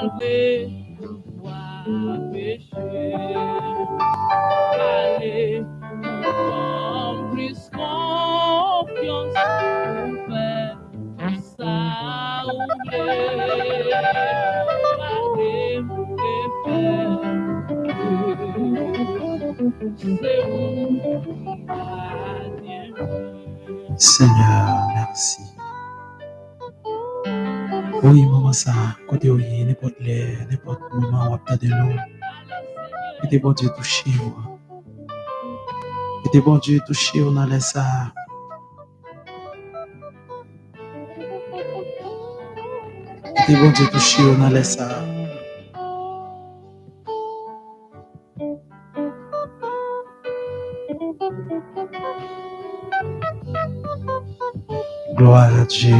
malgré pouvoir Mwen te bon Diyo touche yo. Mwen te bon Diyo touche yo nan lè sa. Mwen te bon Diyo touche yo nan lè sa. Gloire a Dieu.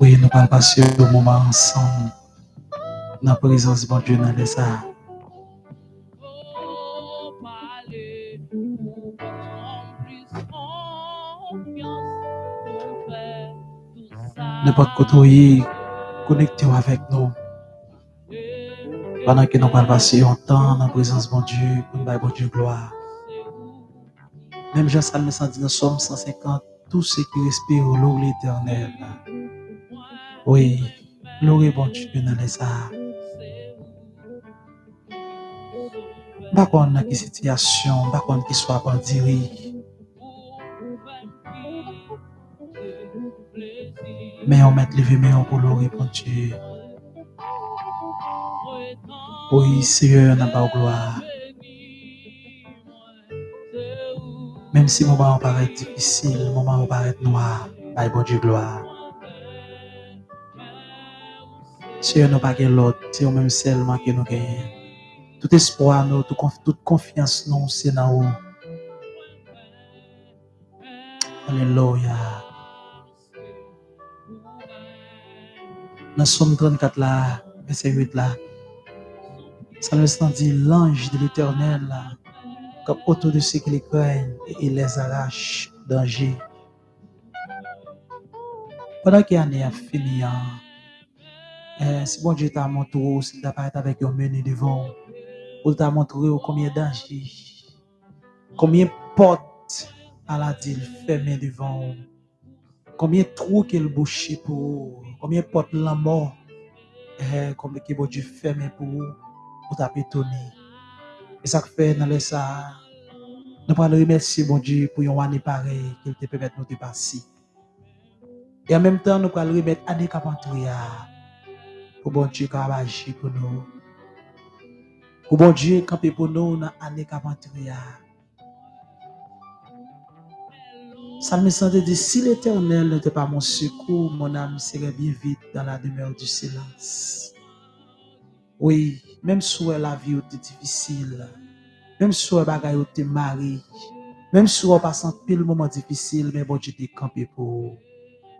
Oui, nous allons passer le moment ensemble dans la présence de bon Dieu dans les arts. n'importe koto yi, connectez-vous avec nous. Pendant que nous allons passer un temps dans la présence de bon Dieu, pour nous donner bon Dieu gloire. Même Jean Salme 110, nous sommes 150, tous ceux qui respirent l'eau l'éternel. Oui, l'eau bon Dieu dans les arts. Bakon nan ki sityasyon, bakon ki swa bandiri, Men yon met leve men yon bon pou lor reponche. Ou yi seye yon nan ba ou gloa. Mem si mouman ou paret difisil, mouman ou paret noa, bay bo di gloa. Seye nou pa gen lot, seye ou menm selman gen nou gen. Tout espoi nou, tout, conf, tout confiance nou, se nan ou. Aleluya. Dans Somme 34 là, verset 8 là, Salmiste dit, l'ange de l'éternel, comme autour de ceux qui les craignent, et il les arrache danger. Pendant qu'il y a a fini, eh, si bon Dieu t'a montré, s'il t'a pas avec un menu devant, ou t'a montré combien de dangers, combien de portes à la dit fermées devant, combien de trous qu'il bouché pour vous, combien de portes la mort, eh, combien bon Dieu fermé pour vous, pour t'a étonné. Et ça fait dans les ça, nous allons remercier bon Dieu pour une année pareille qu'il te permette de nous dépasser. Et en même temps, nous allons remettre année capantouya pour bon Dieu qui a agi pour nous. Pour bon Dieu camper pour nous dans année capantouya. Ça me sentait de si l'éternel n'était pas mon secours, mon âme serait bien vite dans la demeure du silence. Oui, même si la vie était difficile, même si la bagaille était mariée, même si on passe un pile moment difficile, mais bon, tu t'es campé pour.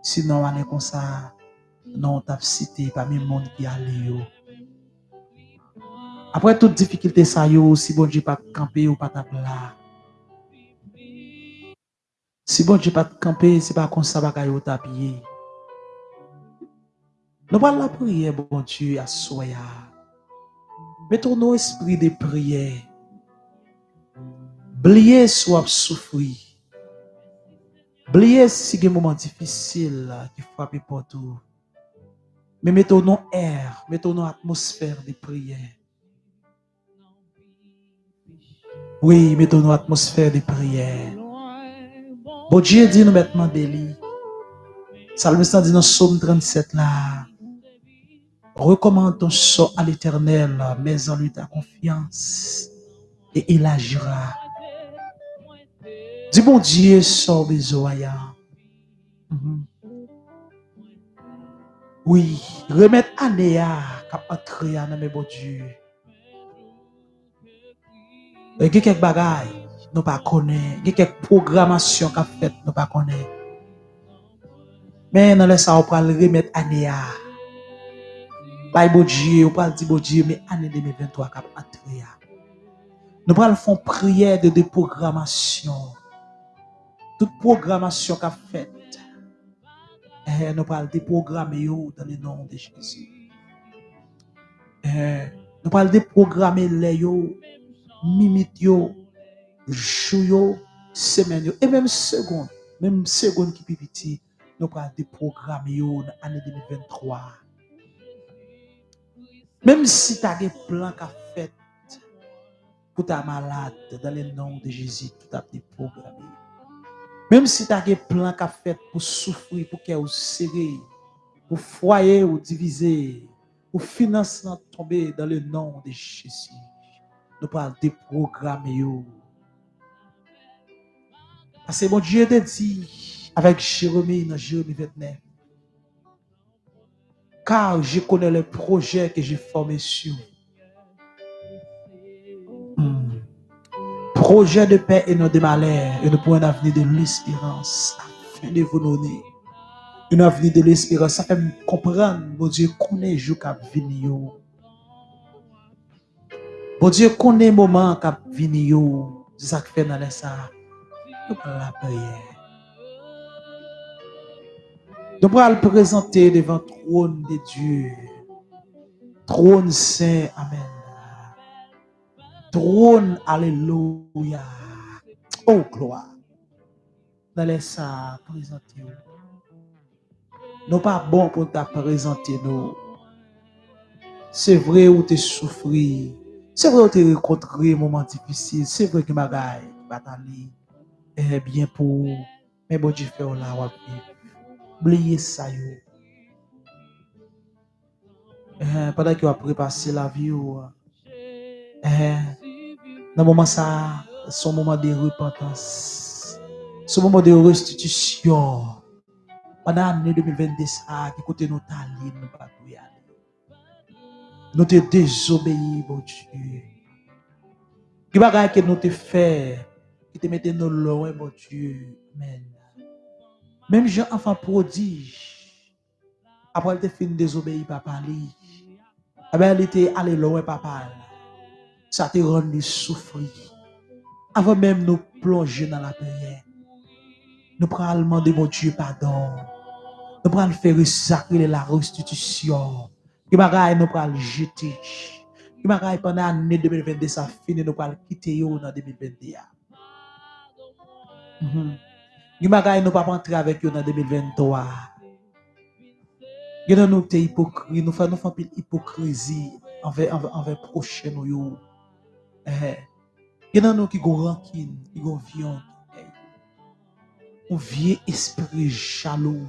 Sinon, on est comme ça, non, t'as cité parmi le monde qui allait. Après toute difficulté, ça y est, si bon, tu pas campé ou pas là. Si bon Dieu pas campé, c'est pas comme ça bagaille ou tapé. Nous parlons la prière, bon Dieu, à soya. Mettons nos esprits de prière. Blier soit souffrir. Blier si des moments difficiles qui frappent pour tout. Mais mettons nos air, mettons nos atmosphère de prière. Oui, mettons nos atmosphère de prière. Bon Dieu dit nous maintenant délit. Salmiste dit dans Psaume 37 là. Recommande ton sort à l'éternel, mets en lui ta confiance, et il agira. Dis bon Dieu, sort besoin. Mm -hmm. Oui, remettre Anéa, cap entrer dans mes bon Dieu. Euh, et quelques bagailles. Nous pas connaît. Il y a quelques programmations qu'a fait, nous pas connaît. Mais dans le ça, on peut le remettre Anéa. Bye bon Dieu, on peut dire bon Dieu, mais année 2023 cap entrer. Nous allons faire prière de déprogrammation. Toute programmation qu'a faite, eh, nous allons déprogrammer yo dans le nom de Jésus. Eh, nous parlons déprogrammer les yo, mimite yo, jou semaine et même seconde, même seconde qui pipiti, nous pas des yo yo l'année 2023. Même si tu as des plans qu'a fait pour ta malade, dans le nom de Jésus, tout a des programmes. Même si tu as des plans qu'a fait pour souffrir, pour qu'elle serré, pour foyer ou diviser, pour financement tomber dans le nom de Jésus. Nous parlons des programmes Parce que mon Dieu te dit avec Jérémie dans Jérémie 29. Car je connais le projet que j'ai formé sur vous. Hmm. Projet de paix et non de malheur, et de point d'avenir de l'espérance, afin de vous donner une avenir de l'espérance. Ça fait me comprendre, mon Dieu, connaît jour qu'à venir. Mon Dieu, connaît moment qu'à venir. C'est ça que fait dans les arbres. Nous la prière. Nous allons le présenter devant le trône de Dieu. Trône saint, Amen. Trône, Alléluia. Oh, gloire. Nous allons ça présenter. Nous pas bon pour te présenter nous. C'est vrai où tu souffri. C'est vrai où tu rencontré un moment difficile. C'est vrai que ma gaille, bataille, eh bien pou men bo di fe ou la wap li. Bliye sa yo. Eh, Padan ki wap repase la vi ou, eh, nan mouman sa, son mouman de repentans, son mouman de restitisyon, padan ane 2022 sa, ki kote nou talin nou patou yane. Nou te dezobeyi, bon Diyo. Ki bagay ke nou te fè, qui te mettait nos loin, mon Dieu. Amen. Même Jean, enfant prodige, après elle te fin désobéir, papa, lui. elle était allée loin, papa. Ça te rendu souffrir. Avant même nous plonger dans la prière, nous prenons demander, mon Dieu, pardon. Nous prenons faire sacrer la restitution. Qui bagaille nous prenons jeter. Qui bagaille pendant l'année 2022, ça finit, nous prenons quitter dans 2021. Mm -hmm. Yon bagay nou pa pantre avèk yo nan 2023. Yon nan nou te hipokri, nou fè nou fè pil hipokrizi anvè, anvè, anvè proche nou yo. Eh. Yon nan nou ki go rankin, ki go vyon. Eh. On vie espri chalou.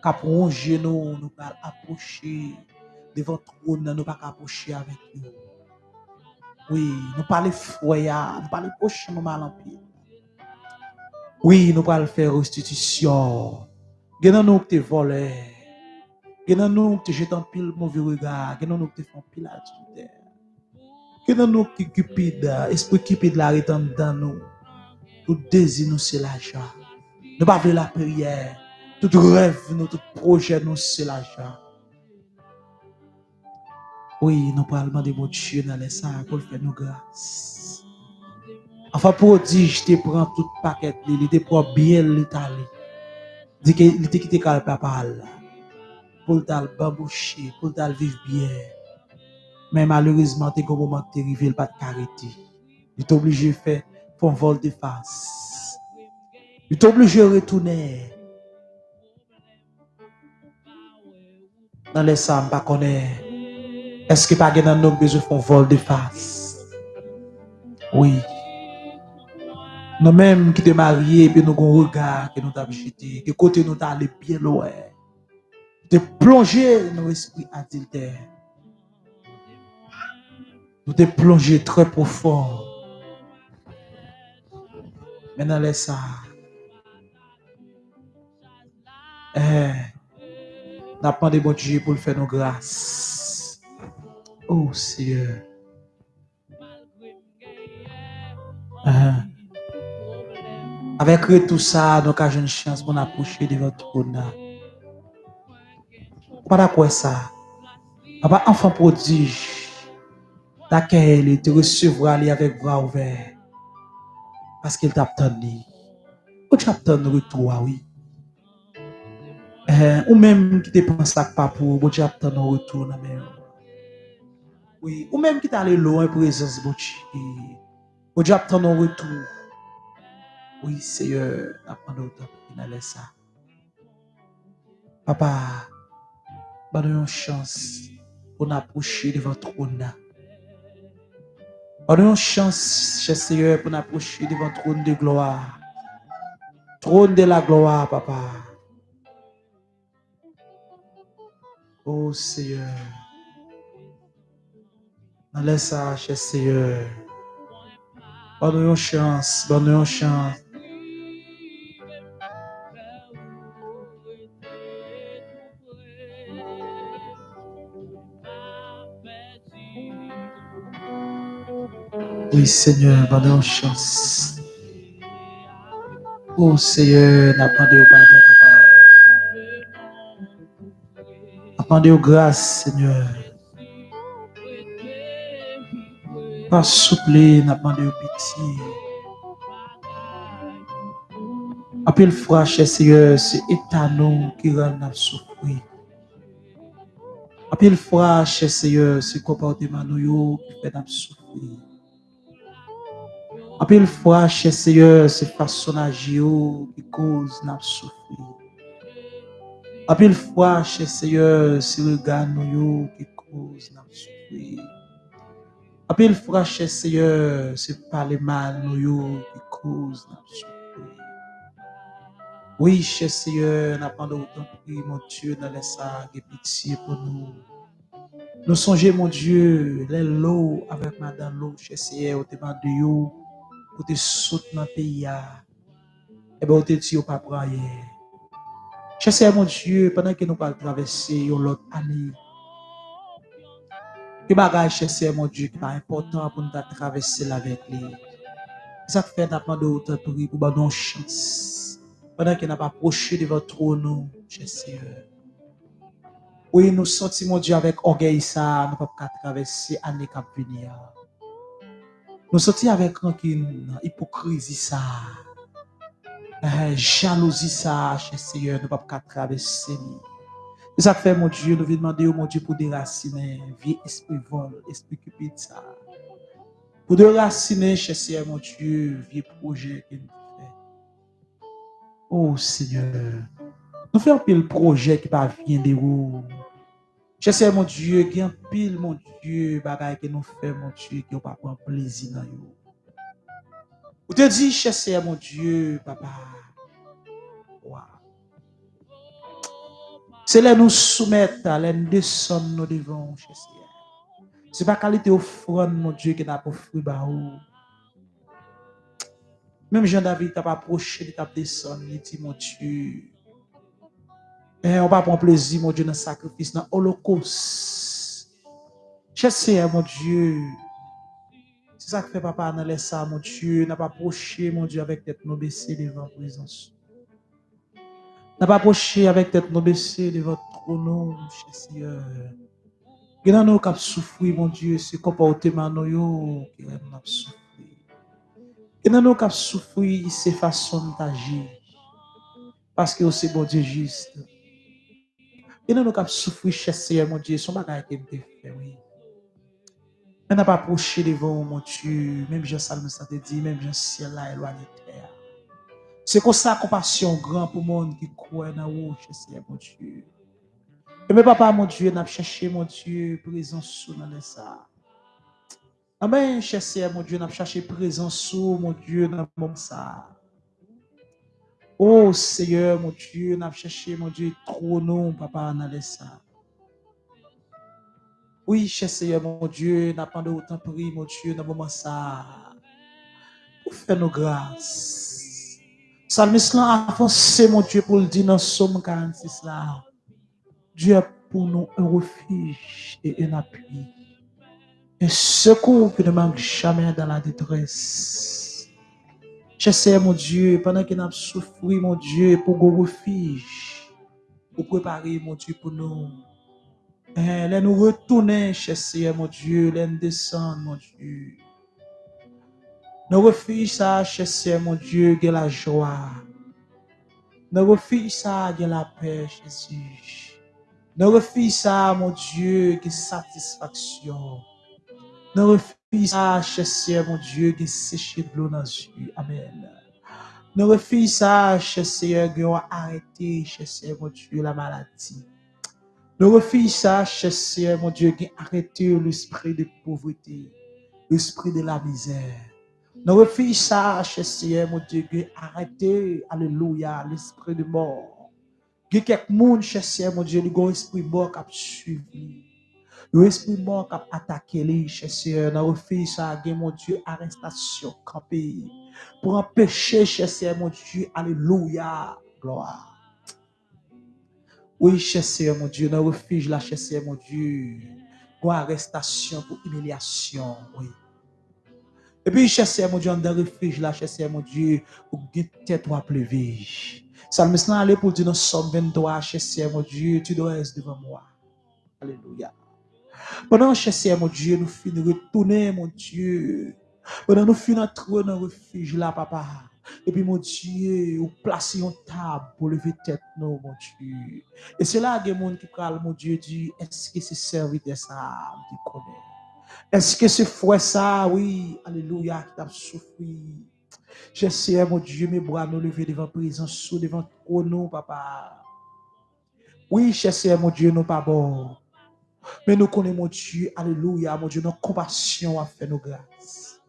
Kap ronje nou, nou pal aposhe. Devan troun nan nou pa kaposhe avèk yo. Oui, nou pale fwoya, nou pale poche nou malan pi. Oui, nous allons faire restitution. Genan nous qui te volé. Genan nous qui te jeté en pile mauvais regard. Genan nous qui te font pile adultère. Genan nous qui cupide, esprit cupide l'arrête dans nous. Tout désir nous c'est l'argent. Nous pas la prière. Tout rêve nous, tout projet nous c'est l'argent. Oui, nous parlons de mon Dieu dans les sacs pour faire nos grâces. Afa prodij te pran tout paket li, li te pran biel li tali. Di ke li te kite kal papal la. Pol tal babouche, pol tal viv biye. Men malorizman te gomo man te rive l pat kariti. Li te oblije fe pon vol de fas. Li te oblije retoune. Nan lesan pa konen. Eske pa gen nan nou bezou fon vol de fas? Oui. Nous même qui te mariés, nous avons regard que nous avons jeté, que côté nous avons allé bien loin. De plonger dans l'esprit adultère. Nous te plonger très profond. Maintenant, laisse ça. Eh, n'a de bon Dieu pour faire nos grâces. Oh Seigneur. Eh. Avec tout ça, donc, j'ai une chance bon pour approcher de votre trône. Pas quoi ça. Papa, enfant prodige, d'accueillir il te recevra avec bras ouverts. Parce qu'il t'attendait. Ou tu attends retour, oui. Euh, ou même qui te pense à pas pour, ou tu attends retour, même. Oui, ou même qui t'allait loin présence, bon, les autres, ou tu attends retour. Oui, Seigneur, apprendre autant pour qu'il allait ça. Papa, donne une chance pour nous approcher de votre trône. Donne une chance, cher Seigneur, pour nous approcher de votre trône de gloire. Trône de la gloire, papa. Oh Seigneur. Laisse ça, cher Seigneur. Donne une chance, donne une chance. Oui, Seigneur, une chance. Oh Seigneur, n'attendez pardon, papa. Appendez grâce, Seigneur. Pas souple, n'attendez pitié. Appel froid, cher Seigneur, c'est étonnant qui rend nous souffrir. Appel froid, cher Seigneur, c'est comportement nous qui fait souffrir. Apil fwa, chè seye, se fasonaj yo ki kouz nap soufri. Apil fwa, chè seye, se regan nou yo ki kouz nap soufri. Apil fwa, chè seye, se pale mal nou yo ki kouz nap soufri. Oui, chè seye, nap ando ou tan pri, mon Dieu, nan lesa ge piti pou nou. Nou sonje, mon Dieu, lè lou avèk madan lou, chè seye, ou te mande yo, ou te soute nan peyi ya, ebe ou te di ou pa praye. Chese mon Diyo, penan ke nou pal travesse yon lot ane, ki bagay chese mon Diyo ki pa important pou nou ta travesse la vek li. Sa te fè napman de ou te pri pou ba don chans, penan ke nan pa proche de votro nou, chese yo. Ouye nou soti mon Diyo avek orgey sa, nou pa pa travesse ane kap vini ya. Nou soti avèk ankin hipokrizi sa, eh, jalouzi sa, chè seye, nou pap katrave semi. E sa fè, mon Diyo, nou vi demande yo, mon Diyo, pou derasine, vi espri vol, espri kupit sa. Pou derasine, chè seye, mon Diyo, vi proje ke nou fè. Oh, seye, nou fè anpil proje ki pa vyen de ou, Je se mon Diyo, gen pil mon Diyo, bagay ke nou fe mon Diyo, ki yo pa pon plezi nan yo. Ou te di, je se mon Diyo, papa, waw. Se lè nou soumèt, lè nou deson nou devon, je se. Se pa kalite ofron, mon Diyo, ki na pou fri ba ou. Mèm Jean David tap aproche, li tap deson, li di, mon Diyo, Mais on va prendre plaisir, mon Dieu, dans le sacrifice, dans l'Holocauste. Cher Seigneur, mon Dieu. C'est ça que fait papa, dans laissé ça, mon Dieu. N'a pas approché, mon Dieu, avec tête nos baissée devant la présence. N'a pas approché avec tête nos baissée devant ton nom, cher Seigneur. Que dans a nous qui souffrir, mon Dieu, ce comportement nous qui nous souffert. Il y a nous qui souffrir, c'est façon d'agir. Parce que c'est bon Dieu juste. E nan nou kap soufri chese ye, moun diye, son bagay ke mte fe, oui. Men ap aproche devon, moun diye, menm jen salme sa te di, menm jen siel la elwane ter. Se kon sa kompasyon gran pou moun ki kwen nan ou chese ye, moun diye. E men papa, moun diye, nan ap chache, moun diye, prezansou nan le sa. Amen, chese ye, moun diye, nan ap chache prezansou, moun diye, nan moun sa. Oh Seigneur, mon Dieu, n'a cherché, mon Dieu, trop non, papa, n'a ça. Oui, cher Seigneur, mon Dieu, pas de autant pris, mon Dieu, dans moment ça. Pour faire nos grâces. Salmiste là avancé, mon Dieu, pour le dire dans Somme 46 là. Dieu est pour nous un refuge et un appui. Un secours qui ne manque jamais dans la détresse. Cher mon Dieu, pendant que nous souffert, mon Dieu, pour nous refuge, pour préparer, mon Dieu, pour nous. Eh, nous retourner, cher mon Dieu, nous descendre, mon Dieu. Nous refuge ça, cher mon Dieu, que la joie. Nous refuge ça, que la paix, Jésus. Nous refuge ça, mon Dieu, que satisfaction. Nan refi sa, chè mon Dieu, gen seche de dans yeux. Amen. Nan refi sa, chè Seigneur, gen arrêté, chè mon Dieu, la maladie. Nan refi sa, chè mon Dieu, gen arrêté l'esprit de pauvreté, l'esprit de la misère. Nan refi sa, chè mon Dieu, gen arrêté, alléluia, l'esprit de mort. Gen kek moun, chè mon Dieu, li gon esprit mort kap suivi. L'esprit mort qui a attaqué les cher dans le ça mon Dieu arrestation campé pour empêcher cher mon Dieu alléluia gloire. Oui cher mon Dieu dans refuge là cher mon Dieu. Pour arrestation pour humiliation oui. Et puis cher mon Dieu dans le refuge là cher mon Dieu pour tête ou pleuver Salmiste là aller pour dire dans Somme 23 cher mon Dieu tu dois être devant moi. Alléluia Pendant chasser mon Dieu, nous finissons retourner, mon Dieu. Pendant nous finissons entrer dans le refuge là, papa. Et puis, mon Dieu, vous placez une table pour lever tête, non, mon Dieu. Et c'est là que monde qui parle, mon Dieu, dit, est-ce que c'est serviteur ça, qui connaît? Est-ce que c'est frère ça, oui, alléluia, qui t'a souffert? J'essaie, mon Dieu, mes bras nous lever devant présence, devant nous, papa. Oui, j'essaie, mon Dieu, nous pas bon. Mais nous connaissons, mon Dieu, alléluia, mon Dieu, notre compassion a fait nos grâces.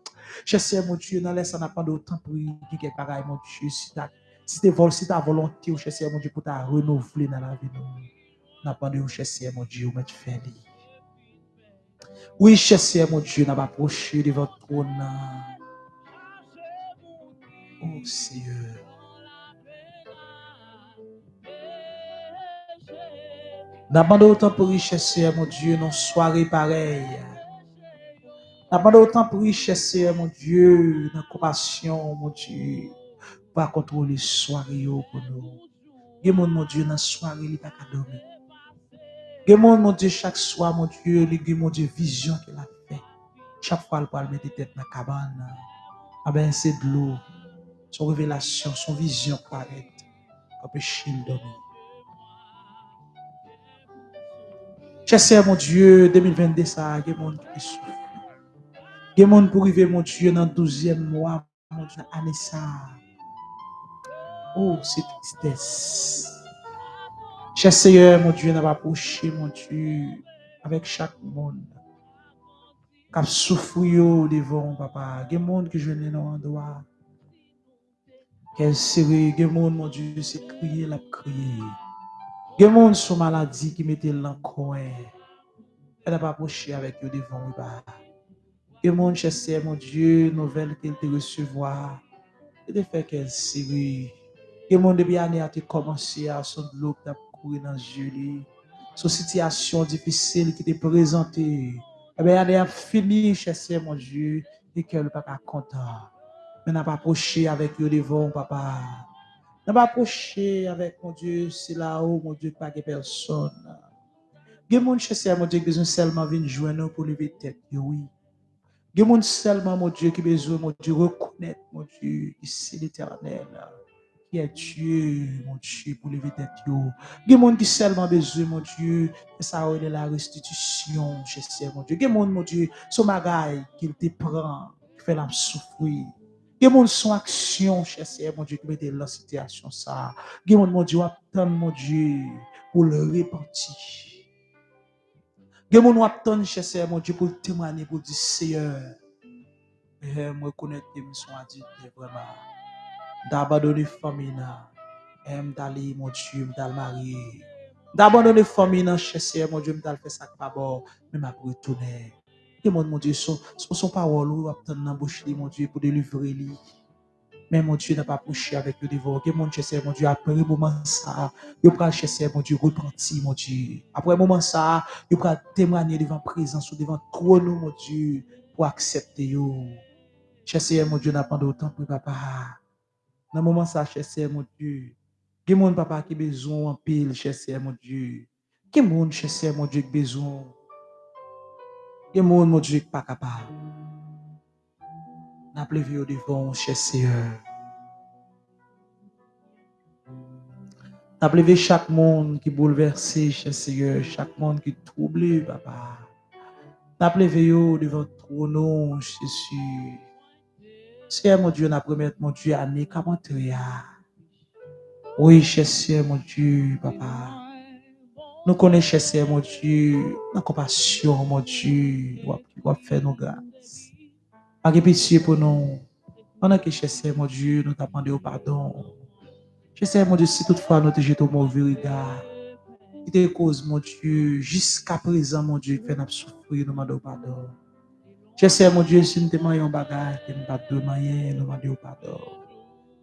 Je sais, mon Dieu, dans laisse, on n'a pas d'autant pour dire pareil, mon Dieu, si ta, si vol, si ta volonté, oh, je sais, mon Dieu, pour ta renouveler dans la vie, nous. N'a pas de, je sais, mon Dieu, mais tu fais Oui, je sais, mon Dieu, n'a pas approché de votre trône. Oh, Seigneur. N'abandonne autant pour richesse, mon Dieu, non soirée pareille. N'abandonne autant pour richesse, mon Dieu, dans compassion, mon Dieu. Pas contrôler soirée oh pour nous. Dieu, mon Dieu, dans soirée, il pas dormir. Dieu, mon Dieu, chaque soir, mon Dieu, il mon Dieu, vision qu'il a fait. Chaque fois, il parle mettre tête dans la cabane. Ah ben, c'est de l'eau. Son révélation, son vision paraît. Comme le chien dormir. Cher mon Dieu, 2022, ça, il y a monde qui souffre. Il y a monde pour arriver, mon Dieu, dans le 12e mois, mon Dieu, année ça. Oh, c'est tristesse. Cher Seigneur, mon Dieu, pas approché, mon Dieu, avec chaque monde. Qui souffre devant, papa. Il y a monde qui je n'ai dans l'endroit. Quel serré, il y a monde, mon Dieu, c'est crier, la crier. Gen moun sou maladi ki mette lankwen. Elle n'a pas approché avec eux devant nous. Gen moun chese, mon Dieu, nouvelle qu'elle te recevoir. Et de fait qu'elle série. Gen moun debi année a te commencé à son de l'eau qui t'a couru dans Julie. Son situation difficile qui t'est présentée. Eh bien, année a fini, chese, mon Dieu, et qu'elle n'est pas content. Mais n'a pas approché avec eux devant, papa. Ne pas avec mon Dieu, c'est là-haut, mon Dieu, pas de personne. A des gens mon Dieu, qui besoin seulement venir joindre pour lever tête, oui. Des gens seulement, mon Dieu, qui besoin, mon Dieu, reconnaître, mon Dieu, ici l'éternel, qui est Dieu, mon Dieu, pour lever tête, Il y a des gens qui seulement besoin, mon Dieu, et ça de la restitution, je mon Dieu. Il y a des gens, mon Dieu, son magaille qu'il te prend, qui fait la souffrir. Gen moun son action, cher Seigneur, mon Dieu, qui mette dans la situation ça. Gen moun, mon Dieu, attend, mon Dieu, pour le repentir. Gen moun pour témoigner, pour dire, Seigneur, je me reconnais que je suis adulte, vraiment. D'abandonner famille, aime d'aller, mon Dieu, d'aller marier. D'abandonner cher Seigneur, mon Dieu, d'aller faire ça pas bon, mais m'a retourner. Demande, mon Dieu, son, son parole ou attendre dans bouche mon Dieu, pour délivrer lui. Mais mon Dieu n'a pas approché avec le dévot. mon Dieu, c'est mon Dieu, après le moment ça, il va chercher, mon Dieu, repentir, mon Dieu. Après le moment ça, il va témoigner devant présence ou devant trône, mon Dieu, pour accepter, yo. Chercher, mon Dieu, n'a pas autant pour papa. Dans le moment ça, chercher, mon Dieu. Qui mon papa qui besoin en pile, chercher, mon Dieu. Qui mon chercher, mon Dieu, qui besoin. Gen moun moun djik pa kapab. Na plevi yo devon, chè seyeur. Na plevi chak moun ki bouleverse, chè seyeur. Chak moun ki trouble, papa. Na plevi yo devon tronon, chè seyeur. Seyeur moun djou, na premet moun djou, ane kamantre ya. Oui, chè seyeur moun djou, papa. Nou konen chese, mon Diyo, nan kompasyon, mon Diyo, wap fè nou glas. A repesye pou nou, anan ke chese, mon Diyo, nou tapande ou pardon. Chese, mon Diyo, si toutfwa nou te jetou mouvi riga, ki te kouz, mon Diyo, jiska prezan, mon Diyo, fè nap soufri, nou mande ou pardon. Chese, mon Diyo, si nou te mayon bagay, ke nou bat do mayen, nou mande ou pardon.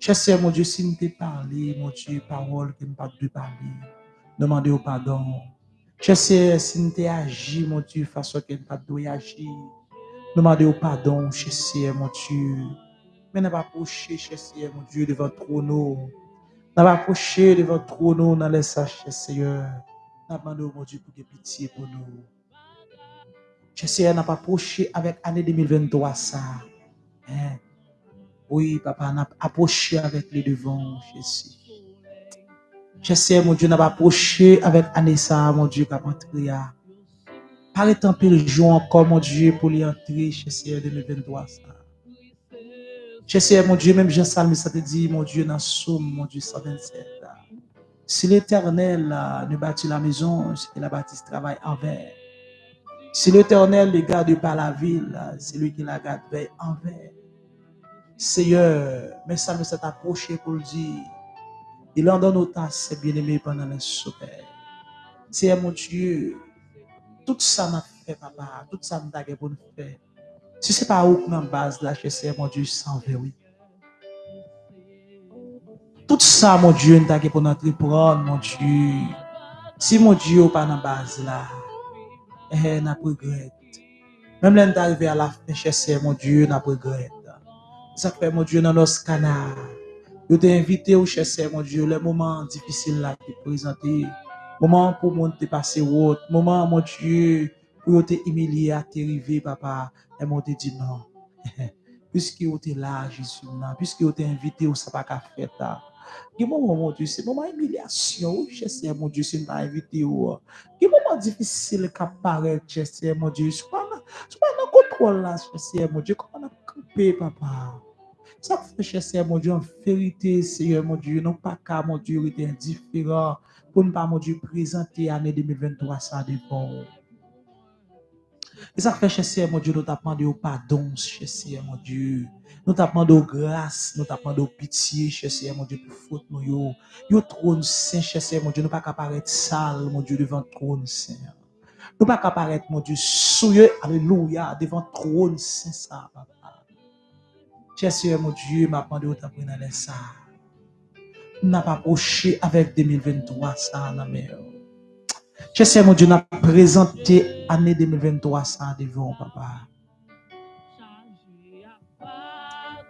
Chese, mon Diyo, si nou te parli, mon Diyo, parol, ke nou bat do parli. Nous demandons pardon. Cher si nous te agi, mon Dieu, façon que nous pas de agir, nous demandons pardon, cher mon Dieu. Mais nous pas approché, mon Dieu, devant trône. Nous pas approché devant trône les sachets, Seigneur. Nous demandons, mon Dieu, pour que pitié pour nous. Jésus n'a pas approché avec l'année 2023 ça. Hein? Oui, papa, n'a approché avec les devants, Jésus. Jésus, mon Dieu, n'a pas approché avec ça, mon Dieu, papa, entrer. Par le temps, le jour encore, mon Dieu, pour y entrer, Jésus, 2023 ça. Jésus, mon Dieu, même Jean Salme, ça te dit, mon Dieu, dans Somme, mon Dieu, 127. Si l'éternel ne bâtit la maison, c'est qu'il a bâti ce travail envers. Si l'Éternel ne garde pas la ville, c'est lui qui la garde envers. Seigneur, mais ça me s'est approché pour le dire. Il en donne autant à ses bien-aimés pendant la soirée. Seigneur eh, mon Dieu, tout ça m'a fait, papa, tout ça m'a fait pour nous faire. Si ce n'est pas où que base là, je sais, eh, mon Dieu, sans verre, oui. Tout ça, mon Dieu, nous avons pour notre prendre, mon Dieu. Si mon Dieu n'est pas dans la base là, eh, eh n'a regrette. Même là, nous arrivons à la fin, je sais, mon Dieu, n'a regrette. Ça fait, mon Dieu, dans nos canards. Yo te invite ou chese, mon Diyo, le mouman difisil la ki prezante, mouman pou moun te pase wot, mouman, mon Diyo, pou yo te emilie a te rive, papa, e moun te di nan. Piske yo te la, Jezou nan, piske yo te invite ou sa pa ka feta. Ki mouman, mon Diyo, se mouman emilyasyon ou chese, mon Diyo, se mouman invite ou. Ki mouman difisil ka pare, chese, mon Diyo, sou pa nan kontrol la, chese, mon Diyo, kon an akope, papa. Ça fait, cher Seigneur, mon Dieu, en vérité, Seigneur, mon Dieu, non pas qu'à, mon Dieu, il est indifférent pour ne pas, mon Dieu, présenter l'année 2023 ça dépend. Bon. Et ça fait, cher Seigneur, mon Dieu, nous t'appelons de pardon, cher Seigneur, mon Dieu. Nous t'appelons de grâce, nous t'appelons de pitié, cher Seigneur, mon Dieu, pour faute, nous, yo. Yo, trône saint, cher Seigneur, mon Dieu, nous pas qu'à paraître sale, mon Dieu, devant trône saint. Nous pas qu'à paraître, mon Dieu, souilleux, alléluia, devant trône saint, ça, papa. Cher mon Dieu, m'a demandé au t'apprendre dans ça. N'a pas approché avec 2023, ça, la mer. Je mon Dieu, n'a présenté l'année 2023 ça devant, papa.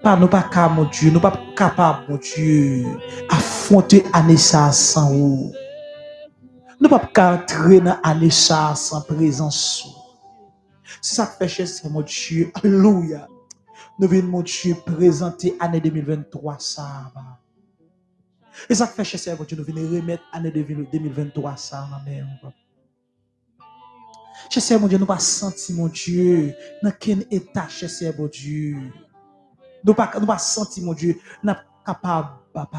Pas, nous pas capables, mon Dieu, nous pas capables, mon Dieu, affronter l'année ça sans vous. Nous pas entrer dans l'année ça sans présence. C'est ça que fait, c'est mon Dieu. Alléluia. nous venons, mon Dieu, présenter l'année 2023, ça. Et ça fait chez Seigneur, Dieu, nous venons remettre l'année 2023, ça, ma mère. Chez Seigneur, mon Dieu, nous pas sentir, mon Dieu, dans quel état, chez Seigneur, mon Dieu. Nous pas, nous pas sentir, mon Dieu, nous pas capable, papa.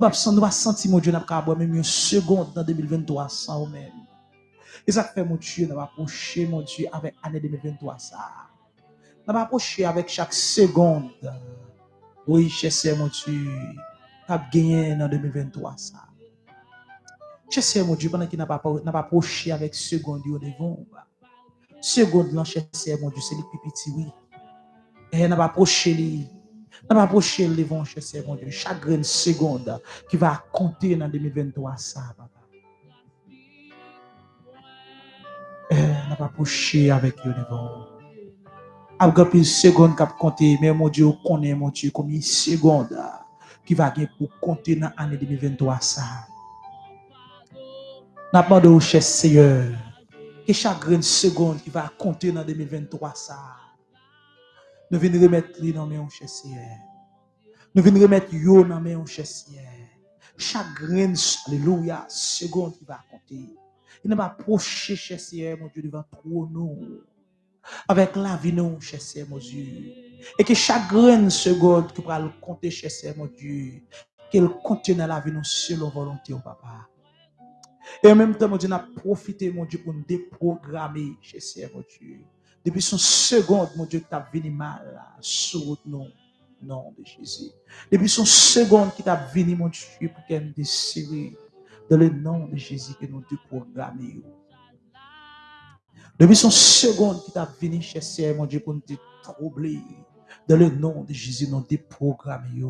Nous pas sentir, mon Dieu, nous pas capable, même une seconde dans 2023, ça, même. Et ça fait, mon Dieu, nous approcher, mon Dieu, avec l'année 2023, ça. Nous approché avec chaque seconde. Oui, cher mon Dieu ap genyen nan 2023 sa. Chese mon Dieu, pendant qu'il n'a pas, approché avec seconde yo devant. Seconde lan chese mon Dieu, c'est les pipiti, oui. Et n'a pas approché li. N'a pas approché le devant chese mon Dieu. Chaque seconde qui va compter dans 2023 ça, papa. n'a pas approché avec yo devant. Après une seconde qui a compté, mais mon Dieu, connaît mon Dieu, combien de secondes qui va gagner pour compter dans l'année 2023 ça. N'a pas de cher Seigneur, que chaque seconde qui va compter dans 2023 ça. Nous venons remettre les dans mes cher Seigneur. Nous venons remettre yo dans mes cher Seigneur. Chaque grain, alléluia, seconde qui va compter. Il n'a pas approché, cher Seigneur, mon Dieu, devant trop nous. Avec la vie, nous, cher Seigneur, mon Dieu. Et que chaque graine seconde que va le compter, cher Seigneur, mon Dieu, qu'elle contienne la vie, nous, selon volonté, oh papa. Et en même temps, mon Dieu, on a profité, mon Dieu, pour nous déprogrammer, cher Seigneur, mon Dieu. Depuis son seconde, mon Dieu, tu as venu mal sur nous, nom de Jésus. Depuis son seconde qui t'a venu, mon Dieu, pour qu'elle nous dans le nom de Jésus que nous déprogrammons. Depuis son seconde qui t'a venu, cher Seigneur, mon Dieu, pour nous troubler. Dans le nom de Jésus, nous déprogrammé.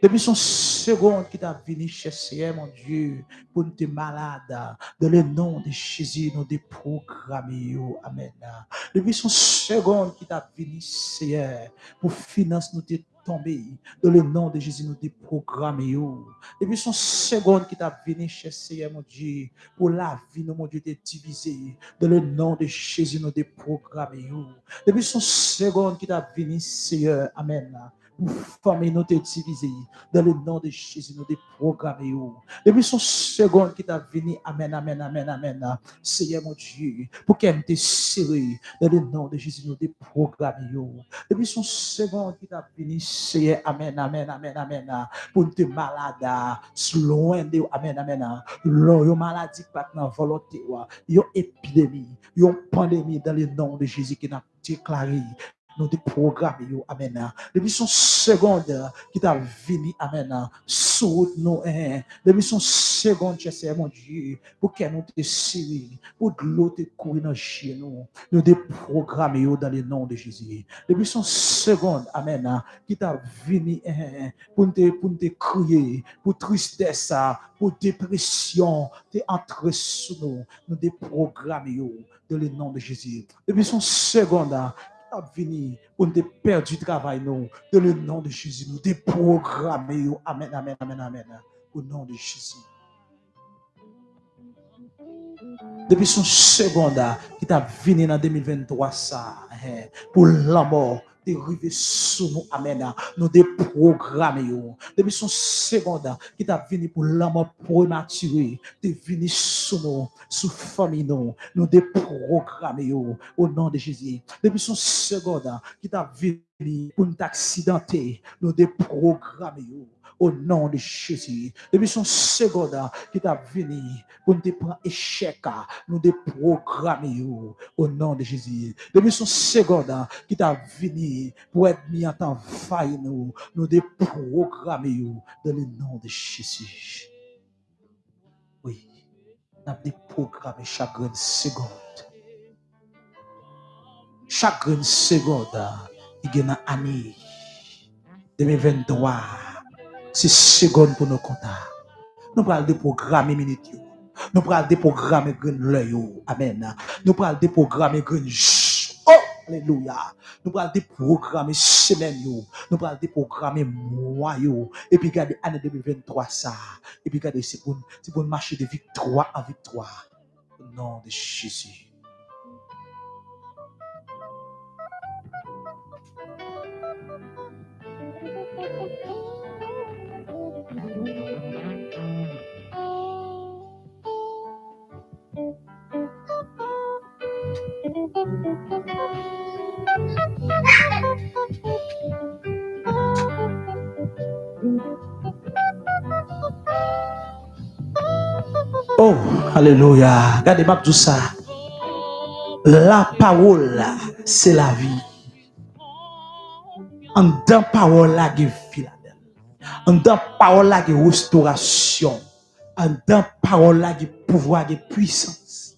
Depuis son seconde qui t'a venu chercher, mon Dieu, pour nous malade, dans le nom de Jésus, nous déprogrammons. Amen. Depuis son seconde qui t'a venu, Seigneur, pour financer nous tomber. Dans le nom de Jésus, nous déprogrammons. Depuis son seconde qui t'a venu chercher, mon Dieu, pour la vie, mon Dieu, t'es divisé. Dans le nom de Jésus, nous déprogrammons. Depuis son seconde qui t'a venu, Seigneur, Amen former notre divisé. Dans le nom de Jésus, nous déprogrammer. Depuis son seconde qui t'a venu, Amen, Amen, Amen, Amen. Seigneur mon Dieu, pour qu'elle te serré. Dans le nom de Jésus, nous déprogrammer. Depuis son seconde qui t'a venu, Seigneur, Amen, Amen, Amen, Amen. Pour te malade, loin de Amen, Amen. Yon maladie pas dans volonté, yon épidémie, yon pandémie dans le nom de Jésus qui n'a déclaré nous déprogrammons, Amen. Depuis son seconde qui t'a venu, Amen, sous nous, hein. depuis son seconde, sais, mon Dieu, pour qu'elle nous te pour que l'eau te courir dans chez nous, nous déprogrammons dans le nom de Jésus. Depuis son seconde, Amen, qui t'a venu, hein, pour te, pour te crier, pour tristesse, pour dépression, te entrer sous nous, nous déprogrammons dans le nom de Jésus. Depuis son seconde, ap vini pou nou te perdi travay nou. De le nan de Jésus, nou te programe yo. Amen, amen, amen, amen. Au nan de Jésus. Depi son seconda ki ta vini nan 2023 sa. Pou l'amor. de rive sou nou amèna, nou de programe yo. Depi son segonda, ki ta vini pou laman prematire, te vini sou nou, sou fami nou, nou de programe yo, ou nan de Jezi. Depi son segonda, ki ta vini pou nou taksidante, nou de programe yo. au nom de Jésus. Depuis son seconde qui t'a venu pour nous prendre échec, nous déprogrammer au nom de Jésus. Depuis son seconde qui t'a venu pour être mis en temps faille, nous, nous déprogrammer dans le nom de Jésus. Oui, nous te chaque seconde. Chaque seconde, il y a une année 2023. C'est seconde pour nos comptes. Nous prenons déprogrammer minutes. Nous prenons déprogrammer l'œil. Amen. Nous prenons déprogrammer Oh, alléluia. Nous prenons déprogrammer semaine. Nous prenons déprogrammer mois. Et puis, regardez l'année 2023, ça. Et puis, regardez, c'est pour marcher de victoire en victoire. Au nom de Jésus. Oh, alléluia. Regardez pas tout ça. La parole, c'est la vie. En dans parole, la vie An dan parol la ge restaurasyon. An dan parol la ge pouvoi, ge puissance.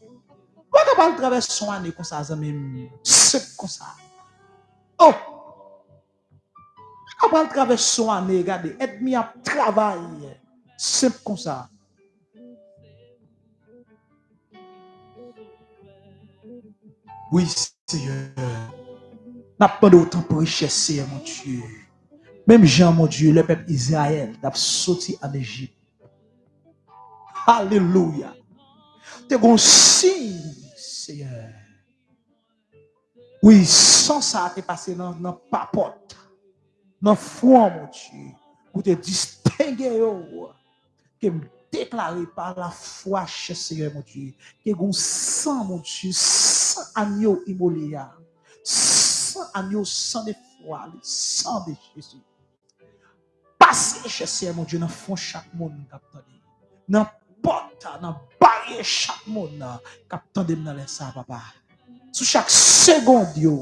Wak apal traves son ane kon sa zan men sep kon sa. Oh! Wak apal traves son ane, gade, et mi ap travay sep kon sa. Oui, Seigneur. N'a pas d'autant pour richesse, mon Dieu. Même Jean, mon Dieu, le peuple Israël, a sorti en Égypte. Alléluia. T'es bon signe, Seigneur. Oui, sans ça, t'es passé dans la papote, dans le foi, mon Dieu, pour te distinguer, oh, que déclaré par la foi chez Seigneur, mon Dieu, que gon sang, mon Dieu, sans agneau immolé. Ah. sans agneau, sans foi, sans de Jésus. Passez chez Seigneur, mon chaque monde, capitaine, dans les ça, papa. Mon Dieu.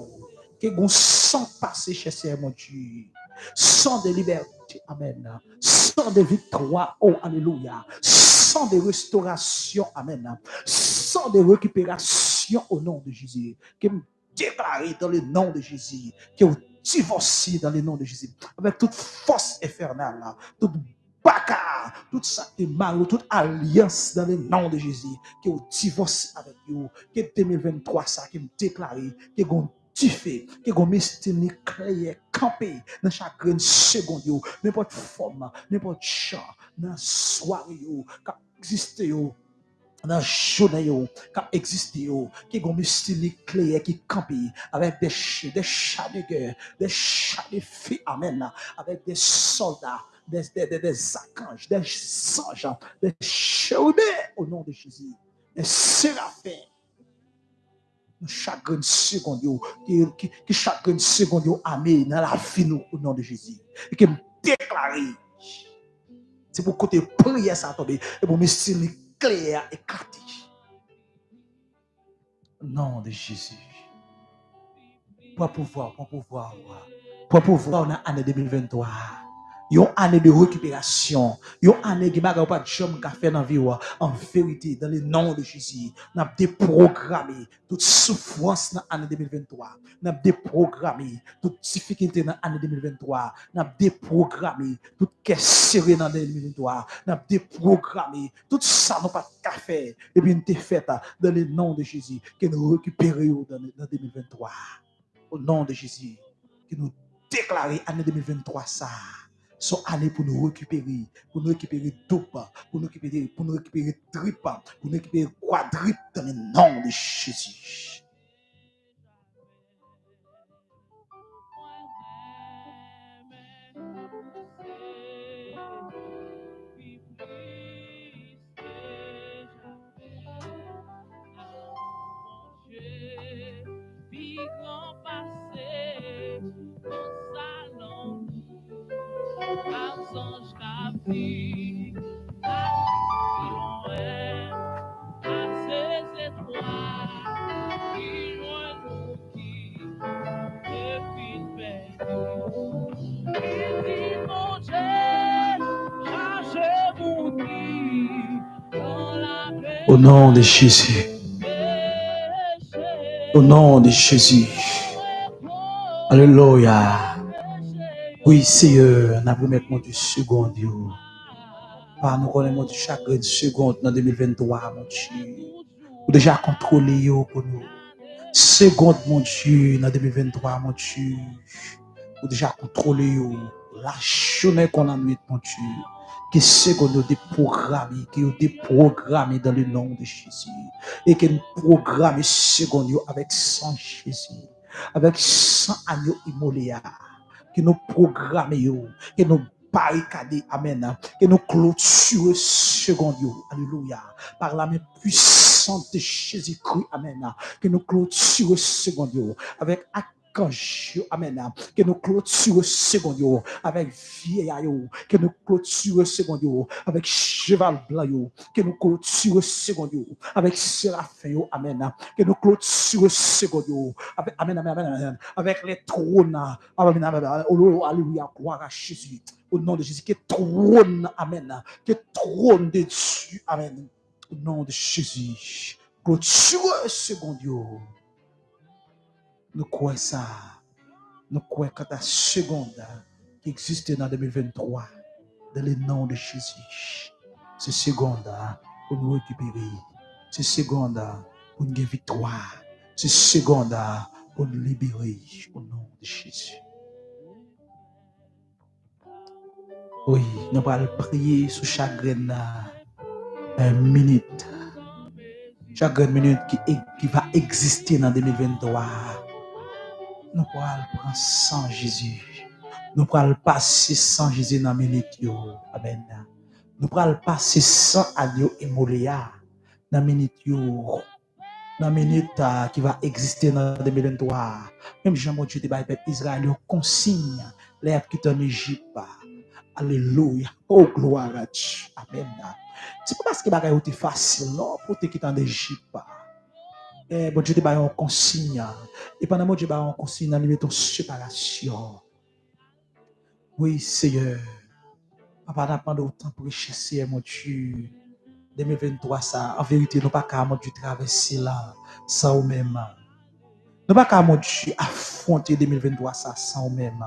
Sang de liberté, amen. Sang de victoire, oh, alléluia. Sang de restauration, amen. Sang de récupération au nom de Jésus. Que me déclarer dans le nom de Jésus. Divorciez dans le nom de Jésus. Avec toute force infernale, toute baka, toute est mal, toute alliance dans le nom de Jésus. Que vous divorciez avec vous. Que 2023, ça, qui me déclarer, que vous tu fais que gon estime clair camper dans chaque seconde n'importe forme n'importe chant dans soirée qui existe dans journée yo qui existe yo que clair qui camper avec des des chats de des chats de feu amen avec des soldats des, des, des, des archanges, des anges, des chérubins au nom de Jésus, des séraphins, chagrin seconde qui, qui, chagrin seconde amé dans la vie au nom de Jésus. Et qui me déclare. C'est pour côté prière ça tomber et pour me clair et. Au nom de Jésus. Pour pouvoir, pour pouvoir, pour pouvoir dans l'année 2023 une année de récupération, une année qui m'a pas de chum qu'a fait dans vie en vérité dans le nom de Jésus. N'a déprogrammé toute souffrance dans l'année 2023. N'a déprogrammé toute difficulté dans l'année 2023. N'a déprogrammé toute caisse serrée dans l'année 2023. N'a déprogrammé tout ça n'a pas de faire et puis nous fait dans le nom de Jésus que nous récupérons dans, dans 2023. Au nom de Jésus, que nous déclarons l'année 2023 ça sont allés pour nous récupérer, pour nous récupérer double, pour nous récupérer, pour nous récupérer triple, pour nous récupérer quadruple dans le nom de Jésus. Au nom de Jésus. Au nom de Jésus. Alléluia. Oui, Seigneur, n'a pas mettre mon Dieu. Par nous connaissons du chaque seconde dans 2023, mon Dieu. Ou déjà contrôlé pour nous. Seconde, mon Dieu, dans 2023, mon Dieu. Ou déjà contrôlé la journée qu'on a mis, mon Dieu que a déprogrammé, ont déprogrammé dans le nom de Jésus. Et que nous programmons qu'on avec sang Jésus, avec sang agneau immolé, que nous programmons, que nous barricadons, amen, que nous clôturons second alléluia, par la main puissante de Jésus-Christ, amen, que nous clôturons second avec quand amen, que nous clôturons second avec vieillard que nous clôturons second avec cheval blanc que nous clôturons second avec séraphin amen, que nous clôturons second avec amen, amen, amen, avec les trônes, amen, amen, alléluia, gloire à Jésus, au nom de Jésus, que trône, amen, que trône de Dieu, amen, au nom de Jésus, clôturons second nous croyons ça. Nous croyons que la seconde qui existe dans 2023, dans le nom de Jésus, c'est seconde pour nous récupérer. C'est seconde pour nous victoire. C'est seconde pour nous libérer au nom de Jésus. Oui, nous allons prier sur chaque minute. Chaque minute qui, qui va exister dans 2023 nou pral pran san Jésus. Nou pral pase san Jésus nan menit yo. Amen. Nou pral pase san adyo emoleya nan menit yo. Nan menit uh, ah, ki va egziste nan 2023. Mem jan moun chou te bay pep Israel yo konsigne le ap kitan Egypte. Aleluya. Ah. Oh, gloire à Dieu. Amen. C'est pas parce que les choses sont faciles, non, pour te quitter en Égypte. Ah. Eh, bon Dieu te bail en consigne. Et pendant mon Dieu bail en consigne, lui mettons séparation. Oui, Seigneur. Papa, n'a pas autant pour chasser, eh, mon Dieu. 2023, ça, en vérité, nous pas qu'à, mon Dieu, traverser là, sans ou même. Nous pas qu'à, mon Dieu, affronter 2023, ça, sans ou même.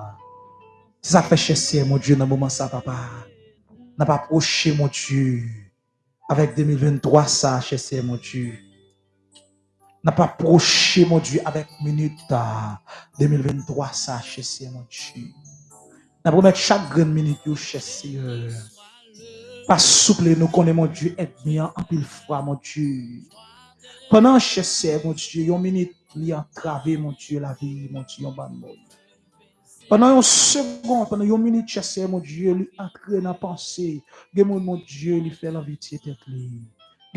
C'est ça fait chasser, eh, mon Dieu, dans le moment ça, papa. N'a pas approché, mon Dieu, avec 2023, ça, chasser, eh, mon Dieu. N'a pas approché mon Dieu avec minute 2023 ça chasser mon Dieu n'a pas mettre chaque grande minute chasser pas souple, nous connaissons mon Dieu, être bien en pile froid, mon Dieu. Pendant que mon Dieu, une minute, li entravé, mon Dieu, la vie, mon Dieu, ban monde. Pendant une seconde, pendant une minute, chassé, mon Dieu, lui entrer dans la pensée. Mon, Dieu, lui fait l'envie de tête lui.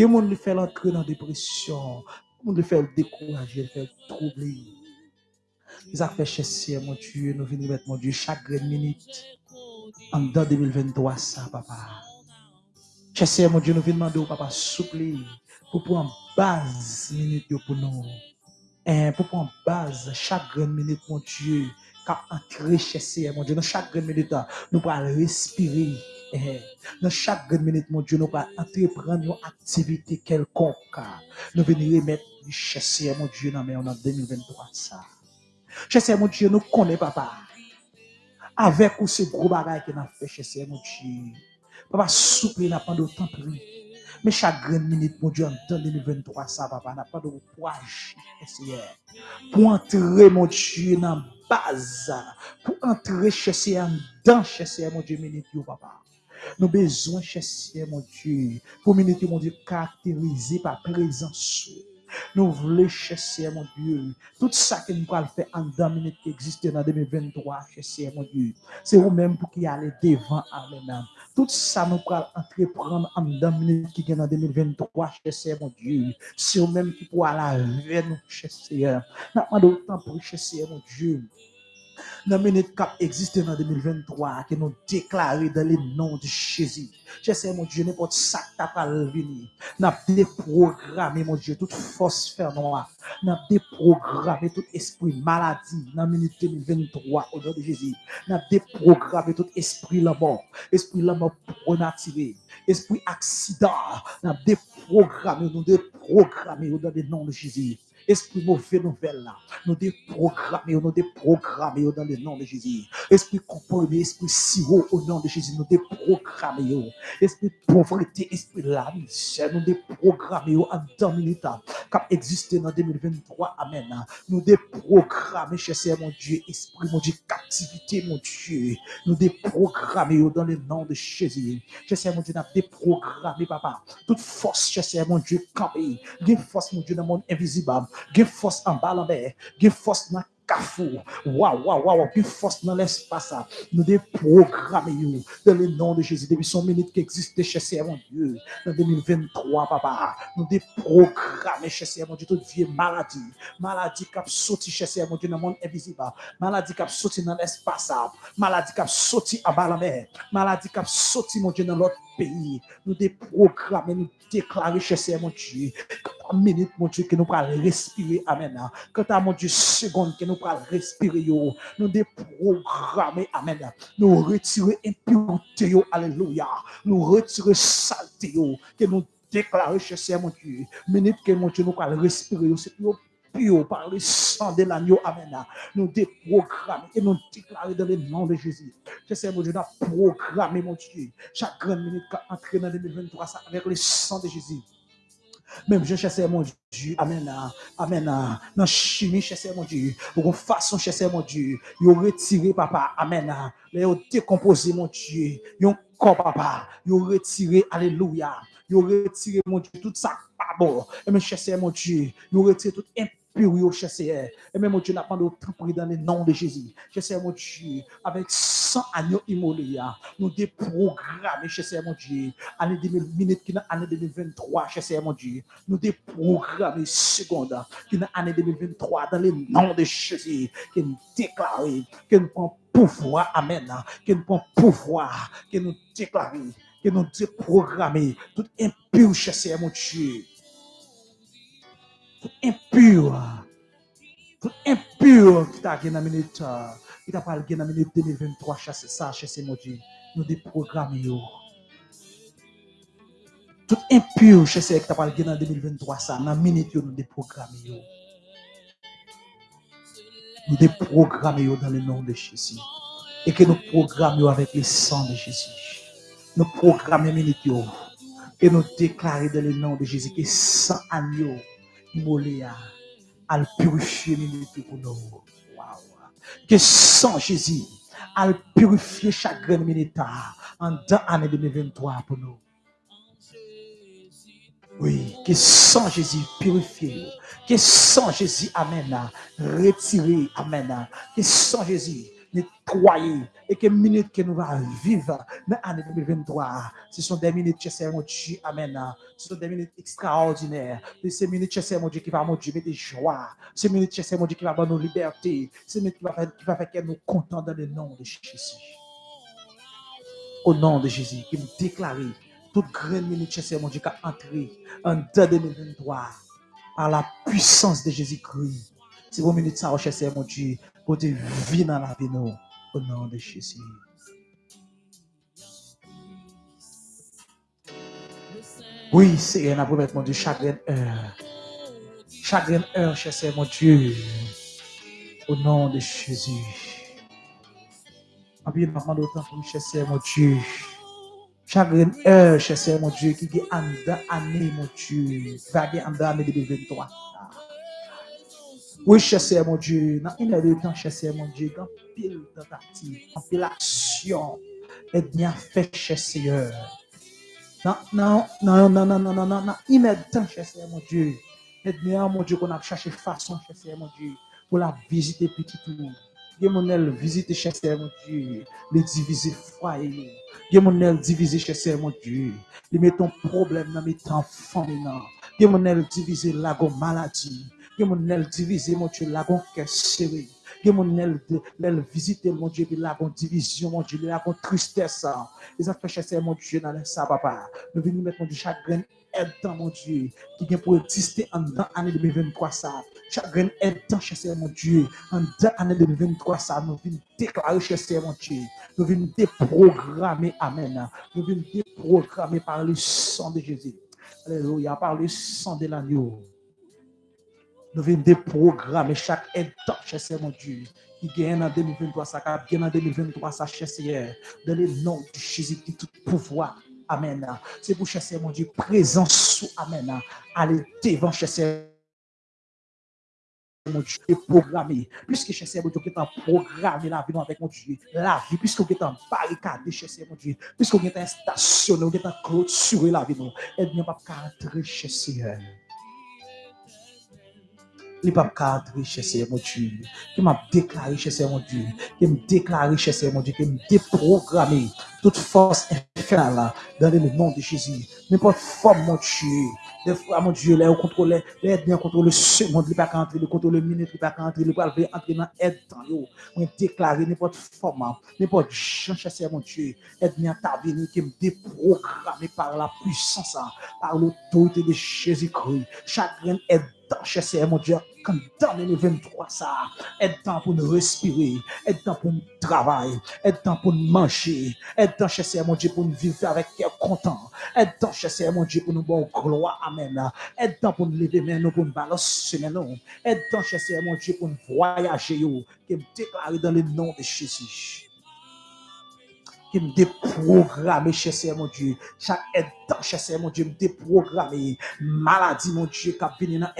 Mon lui fait l'entrer dans la dépression. Mon lui fait le décourager, lui fait le troubler. Ils ont fait chasser, mon Dieu, nous venons mettre, mon Dieu, chaque minute. En 2023, ça, papa. Seigneur, mon Dieu, nous venons demander au papa souple pour prendre base minute pour nous. Et pour prendre base chaque minute, mon Dieu, quand entrer chez mon Dieu, dans chaque minute, nous pouvons respirer. Dans chaque minute, mon Dieu, nous pouvons entreprendre une activité quelconque. Nous venons remettre Che siye moun diyo nan men yon nan 2023 sa. Che siye moun diyo nou konen papa. Avek ou se gro bagay ke nan fe che siye moun diyo. Papa souple nan pan do tan pri. Me chagren minute moun diyo nan 2023 sa papa. Nan pan do waj che siye. Pou antre moun diyo nan baz. Pou antre che siye an dan che siye moun diyo minute yo papa. Nou bezon che siye moun diyo. Pou minute moun diyo karakterize pa prezant sou. Nous voulons chercher, mon Dieu, tout ça que nous pouvons faire en deux minutes qui existe dans 2023, chercher, mon Dieu. C'est vous-même pour qui aller devant, amen. Tout ça, nous pouvons entreprendre en deux minutes qui est dans 2023, chercher, mon Dieu. C'est vous-même qui pouvez aller vers nous, chercher. Nous avons autant pour chercher, mon Dieu dans minute cap existe dans 2023, que nous déclarons dans le nom de Jésus. Je sais, mon Dieu, n'importe ça qui t'a venir. N'a déprogrammé, mon Dieu, toute force fer noire. N'a déprogrammé tout esprit maladie dans minute 2023 au nom de Jésus. N'a déprogrammé tout esprit la mort. Esprit la mort pronaturé. Esprit accident. N'a déprogrammé, nous déprogrammé au nom de Jésus. Esprit mauvais nouvelle. Nous déprogrammer, nous déprogrammer dans le nom de Jésus. Esprit comprimé, esprit sirop au nom de Jésus. Nous déprogrammer. Esprit pauvreté, esprit la misère. Nous déprogrammer en temps minutes cap exister dans 2023. Amen. Nous déprogrammer, cher mon Dieu. Esprit, mon Dieu, captivité, mon Dieu. Nous déprogrammer dans le nom de Jésus. Cher mon Dieu, nous déprogrammer, papa. Toute force, cher mon Dieu, campé. Une force, mon Dieu, dans le monde invisible Give force en bas. Give force dans kafou. Waouh, waouh, waouh. Give force dans l'espace. Nous déprogrammons dans le nom de Jésus. Depuis son minute qui existe chez mon Dieu. Dans 2023, papa. Nous déprogrammons chez mon Dieu toute vieille maladie. Maladie qui a sauté chez mon Dieu dans le monde invisible. Maladie qui a sauté dans l'espace. Maladie qui a sauté en bas. Maladie qui a sauté, mon Dieu, dans l'autre pays. Nous déprogrammons, nous déclarer chez mon Dieu minute, mon Dieu, que nous pourrons respirer. Amen. Quant à mon Dieu, seconde que nous pourrons respirer, nous déprogrammer. Amen. Nous retirer impureté. Alléluia. Nous retirer saleté. Que nous déclarer chez mon Dieu. Minute que mon Dieu, nous pourrons respirer. C'est par le sang de l'agneau. Amen. Nous déprogrammer et nous déclarer dans le nom de Jésus. Je sais, mon Dieu, nous programmer, mon Dieu. Chaque grande minute qui dans 2023, ça, avec le sang de Jésus. Même je cherche mon Dieu. Amen. Amen. Dans chimie, cherche mon Dieu. Pour façon, cherche mon Dieu. Yo retiré, papa. Amen. Yo décomposé, mon Dieu. Yo corps, papa. Yo retiré. Alléluia. Yo retiré, mon Dieu. Tout ça, pas bon. Et me cherche mon Dieu. Yo retiré toute impur, cher Seigneur. Et même, mon Dieu, n'a pas d'autre prix dans le nom de Jésus. Cher Seigneur, mon Dieu, avec 100 agneaux immolés, nous déprogrammons, cher Seigneur, mon Dieu, année 2000, qui est année 2023, cher Seigneur, mon Dieu, nous déprogrammons seconde, qui est année 2023, dans le nom de Jésus, qui nous déclare, que nous prenons pouvoir, amen, que nous prenons pouvoir, que nous déclarons, que nous déprogrammons, tout impur, cher Seigneur, mon Dieu tout impur, tout impur qui t'a gagné dans la minute, qui t'a pas gagné dans minute 2023, chasser ça, chasser mon Dieu, nous déprogrammons. Tout impur, chasser qui t'a pas gagné dans 2023, ça, dans la minute, nous déprogrammons. Nous déprogrammons dans le nom de Jésus. Et que nous programmons avec le sang de Jésus. Nous programmons minute, et nous déclarons dans le nom de Jésus que sans agneau, Moléa, à purifier minute pour nous. Que sans Jésus, à purifier chaque grain en dans l'année 2023 pour nous. Oui, que sans Jésus purifier, que sans Jésus, Amen, retirer, Amen, que sans Jésus nettoyer et que minutes que nous allons vivre dans l'année 2023, ce sont des minutes, c'est mon Dieu, Amen. Ce sont des minutes extraordinaires. Ces minutes, c'est mon Dieu qui va, mon Dieu, mettre joie. Ces minutes, c'est mon Dieu qui va donner nos libertés. Ces minutes qui va faire, qui va faire que nous contents dans le nom de Jésus. Au nom de Jésus, qui nous déclare toute grande minute, c'est mon Dieu qui a entré en 2023 par la puissance de Jésus-Christ. C'est vos minutes, ça, c'est mon Dieu te vie dans la vie, nous, au nom de Jésus. Oui, c'est un promettre, mon Dieu, chaque heure. Chaque heure, cher mon Dieu, au nom de Jésus. Ma vie, maman, d'autant pour cher mon Dieu. Chaque heure, cher mon Dieu, qui est en année, mon Dieu, vague en année 2023. Oui, cher Seigneur, mon Dieu, dans une heure de temps, cher Seigneur, mon Dieu, dans pile tentative, dans pile action, aide-moi à faire, cher Seigneur. Non, non, non, non, non, non, non, non, une heure de temps, cher Seigneur, mon Dieu, aide-moi, mon Dieu, qu'on a cherché façon, cher Seigneur, mon Dieu, pour la visiter petit tout. Ge mon el visite cher Seigneur, mon Dieu, le diviser foyer. Ge mon el diviser cher Seigneur, mon Dieu, le mettre ton problème dans mes temps famille. Ge mon el diviser la maladie. Gen moun nel divize, moun chou lagon keseri. Gen moun nel, nel vizite, moun chou lagon divizyon, moun chou lagon tristesse. Les affaires, mon Dieu dans lè sa, papa. Nou veni met moun chou chagren aide-temps, mon Dieu, qui vient pour exister en dans l'année 2023, ça. Chagrin aide-temps, cher mon Dieu, en dans l'année 2023. Nous venons déclarer, cher mon Dieu. Nous venons déprogrammer, Amen. Nous venons déprogrammer par le sang de Jésus. Alléluia, par le sang de l'agneau. Nous venons déprogrammer chaque état, cher mon Dieu, qui gagne en 2023, ça qui gagne en 2023, ça, cher Seigneur, dans le nom de Jésus, qui tout pouvoir. Amen. C'est pour cher mon Dieu, présence sous Amen. Allez devant, cher mon Dieu, et programmé. Puisque cher mon Dieu, est en programmé la vie avec mon Dieu, la vie, puisque vous êtes en barricade, cher mon Dieu, puisque vous êtes en stationné, vous êtes en clôturé la vie, aide-moi pas à entrer, cher Seigneur. Li pap ka adre chese yon Diyo, ki m ap deklare chese yon Diyo, ki m deklare chese yon Diyo, ki m deprograme tout force infernale dans le nom de Jésus. N'importe forme, mon Dieu, des fois, mon Dieu, là, on contrôle, là, bien contrôle seconde, il pas qu'à entrer, le contrôle minute, il pas qu'à entrer, le pas veut entrer dans aide temps, yo. On déclarer n'importe forme, n'importe gens chasser, mon Dieu, aide bien ta vie, qui me déprogramme par la puissance, par l'autorité de Jésus-Christ. Chaque graine est temps, cher mon Dieu, quand dans le 23, ça, est temps pour nous respirer, est temps pour nous travailler, est temps pour nous manger, est temps, cher Seigneur mon Dieu, pour nous vivre avec cœur content, est temps, cher Seigneur mon Dieu, pour nous bon gloire, amen, est temps pour nous lever maintenant, pour nous balancer maintenant, est temps, cher Seigneur mon Dieu, pour nous voyager, qui me déclarer dans le nom de Jésus. Qui me déprogramme, cher Seigneur mon Dieu. Chaque temps, cher Seigneur mon Dieu, me déprogramme. Maladie, mon Dieu, qui a venu dans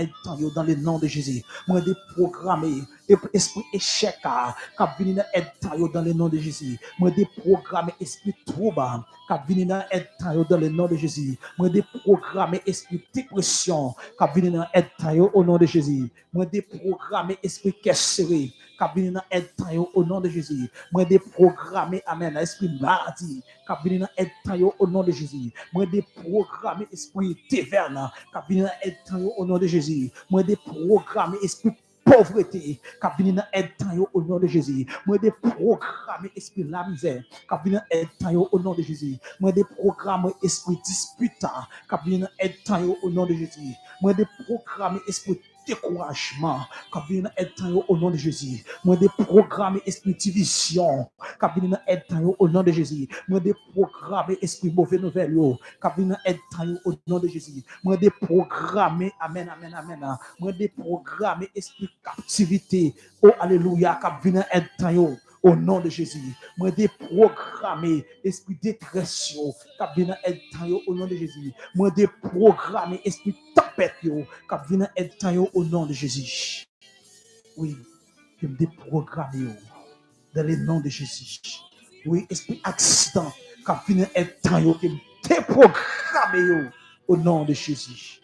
dans le nom de Jésus. Moi, déprogramme esprit échec, qui vient dans aide dans le nom de Jésus. Moi, déprogrammer esprit trouble, qui vient dans aide dans le nom de Jésus. Moi, déprogrammer esprit dépression, qui vient dans aide au nom de Jésus. Moi, déprogrammer esprit cassé, qui dans aide au nom de Jésus. Moi, déprogrammer, amen, esprit maladie, qui dans aide au nom de Jésus. Moi, déprogrammer esprit taverne qui vient dans au nom de Jésus. Moi déprogrammer esprit pauvreté qui vient dans aide au nom de Jésus. Moi de programmer esprit la misère qui vient dans aide au nom de Jésus. Moi de programmer esprit disputant qui vient dans aide au nom de Jésus. Moi de programmer esprit découragement, qui vient au nom de Jésus. Moi, des programmes esprit division, qui vient au nom de Jésus. Moi, des programmes esprit mauvais nouvelle, qui vient être au nom de Jésus. Moi, des programmes, amen, amen, amen. Moi, des programmes esprit captivité, oh, alléluia, qui vient au nom de Jésus. Moi, déprogrammer esprit détresse, qui vient être au nom de Jésus. Moi, déprogrammer esprit tempête, qui vient être au nom de Jésus. Oui, je me déprogramme dans le nom de Jésus. Oui, esprit accident, qui vient être qui me au nom de Jésus.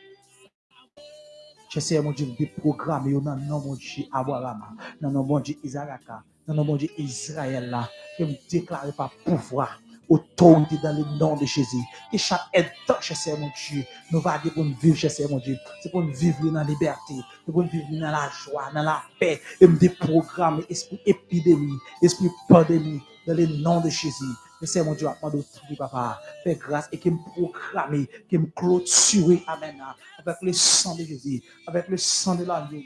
J'essaie, mon Dieu, de déprogrammer nom de Dieu Abraham, dans le nom de Dieu Isaac, dans le nom de Israël là, que me déclare par pouvoir, autorité dans le nom de Jésus. Que chaque temps, cher mon Dieu, nous va dire pour nous vivre, cher mon Dieu. C'est pour nous vivre dans la liberté, c'est pour nous vivre dans la joie, dans la paix, et me déprogrammer esprit épidémie, esprit pandémie, dans le nom de Jésus. C'est mon Dieu, à de papa, fais grâce et qui me proclame, qui me clôture, amen, avec le sang de Jésus, avec le sang de l'agneau,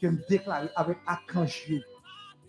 qui me déclare avec Archange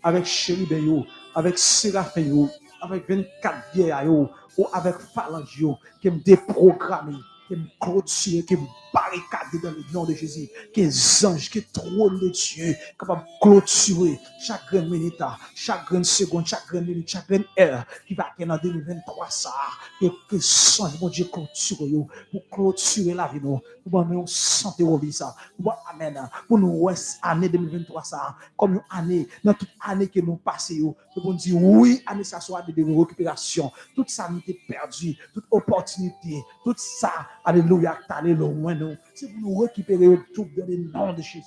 avec chéribé yo, avec séraphin yo, avec 24 vieilles yo, ou avec phalange yo, qui me déprogramme. Qui me clôture, qui me barricade dans le nom de Jésus, qui est ange, qui est trône de Dieu, capable de clôturer chaque grande minute, chaque grande seconde, chaque grande minute, chaque grande heure qui va être en 2023, ça, que que sang, mon Dieu, clôture, pour clôturer la vie, nous, pour nous santé au ça, pour amen, pour nous, année 2023, ça, comme une année, dans toute année que nous passons, pour nous dire, oui, année, ça soit de récupération, toute ça nous est perdu, toute opportunité, tout ça, alléluia, allé loin, c'est pour nous récupérer tout dans le nom de Jésus.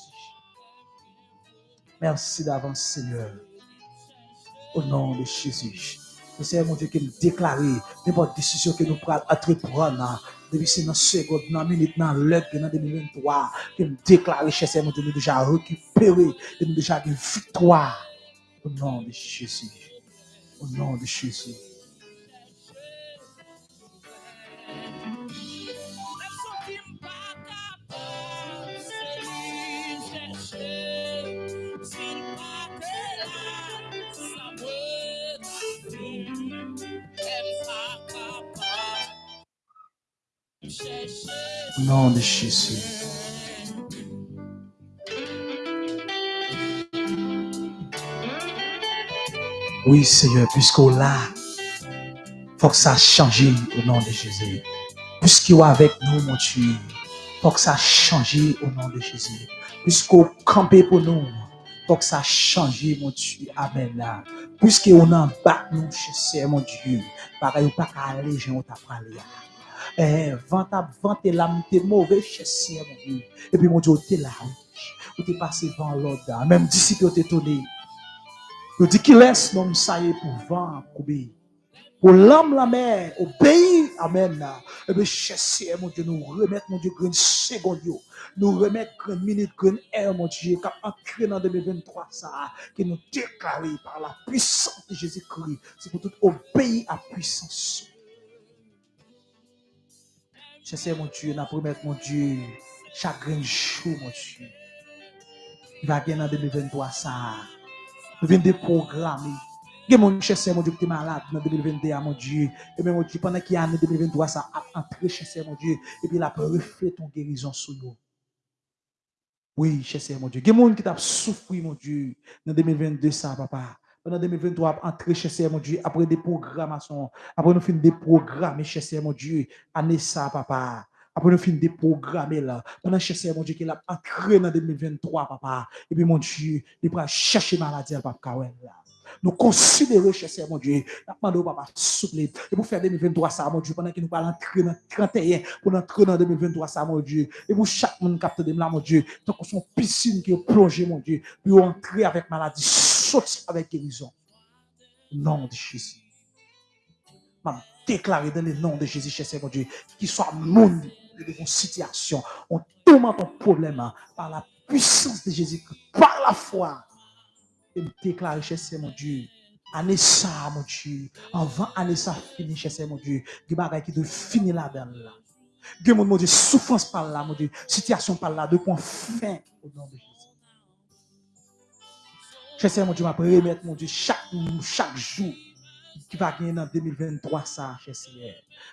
Merci d'avance, Seigneur. Au nom de Jésus. Seigneur, mon Dieu, qui nous déclare n'importe décision que nous prenons entreprendre depuis ces secondes, dans minute, dans l'heure, dans 2023, qui nous déclare, cher mon Dieu, nous déjà récupéré, nous déjà une victoire. Au nom de Jésus. Au nom de Jésus. Au nom de Jésus. Oui, Seigneur, puisqu'on l'a, faut que ça change au nom de Jésus. Puisqu'il est avec nous, mon Dieu, faut que ça change au nom de Jésus. Puisqu'on campé pour nous, faut que ça change, mon Dieu. Amen. Là. Puisqu'on en bas nous, chez mon Dieu, pareil, pas qu'à aller, j'ai t'a parlé. Eh, vent à vent et l'âme t'es mauvais chez mon Dieu. Et puis mon Dieu, t'es là. Ou t'es passé devant l'ordre. Même disciple t'es tourné. Il dit qu'il laisse l'homme ça pour vent, obéir. Pour l'âme, la mer, obéir. Amen. Et bien, cher mon Dieu, nous remettre, mon Dieu, une seconde, nous remettre une minute, une heure, mon Dieu, qui a entré dans 2023, ça, qui nous déclaré par la puissance de Jésus-Christ. C'est pour tout obéir à puissance. Sese mon Diyo, nan promet mon Diyo, chakren chou mon Diyo. I va gen nan 2023 sa. Nou ven de programe. Gen moun chese mon Diyo ki te malade nan 2021 mon Diyo. E men mon Diyo, panan ki ane 2023 sa ap antre chese mon Diyo. E pi la pe refle ton gerizon sou yo. Oui, chese mon Diyo. Gen moun ki tap soufri mon Diyo nan 2022 sa papa. Pendant 2023, entrer chez mon Dieu, après des programmations, après nous finir des programmes, chez mon Dieu, année ça, papa. Après, nous finissons de programmer là. Pendant que mon Dieu, qu'il a entré dans 2023, papa. Et puis, mon Dieu, il va chercher maladie à papa Kawel là. Nous considérons, cher mon Dieu, nous demandons papa souple. Et pour faire 2023, ça, mon Dieu, pendant que nous allons entrer dans 31, pour entrer dans 2023, ça, mon Dieu. Et pour chaque monde capte de là, mon Dieu, tant qu'on son piscine qui est plongée, mon Dieu, pour entrer avec maladie, sortir avec guérison. Nom de Jésus. M'a déclaré dans le nom de Jésus, cher mon Dieu, qu'il soit monde de vos situations. On tourmente ton problème hein, par la puissance de Jésus, par la foi. Et me déclarer, cher mon Dieu, année ça, mon Dieu, avant année ça fini, cher mon Dieu, des bagages qui doivent finir là-dedans. Là. Dieu, mon Dieu, souffrance par là, mon Dieu, situation par là, de point fin au nom de Jésus. Chese moun di map remet moun di chak moun, chak jou ki va genye nan 2023 sa chese.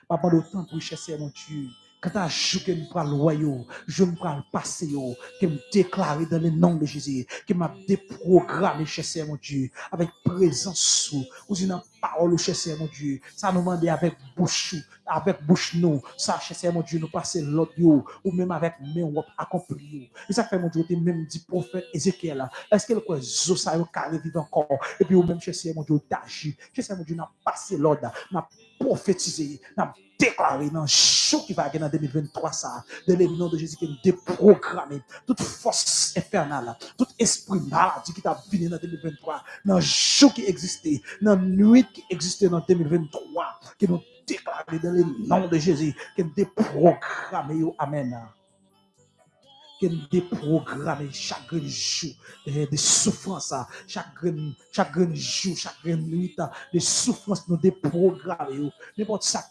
Map an do tan pou chese moun di Kata jou ke m pral wayo, jou m pral pase yo, ke m deklare dan le nan de Jésus, ke m ap deprograme che se mon Dieu, avek prezansou, ou zi nan parole che se mon Dieu, sa nou mande avek bouchou, avek bouch nou, sa che se mon Dieu nou pase lot yo, ou menm avek men wap akompli yo. E sa fe mon Dieu, te menm di profet Ezekiel, eske le kwe zo sa yo kare vive ankon, epi ou menm che se mon Dieu taji, che se mon Dieu nan pase lot, nan profetize, nan profetize, déclaré dans le show qui va gagner en 2023, ça, de le nom de Jésus, qui est déprogrammé, toute force infernale, tout esprit maladie qui t'a venu dans 2023, dans le show qui existait, dans la nuit qui existait dans 2023, qui nous déclaré dans le nom de Jésus, qui est déprogrammé, amen qu'elle déprogramme chaque jour de souffrance, chaque chaque jour, chaque nuit de souffrance nous déprogramme. N'importe ça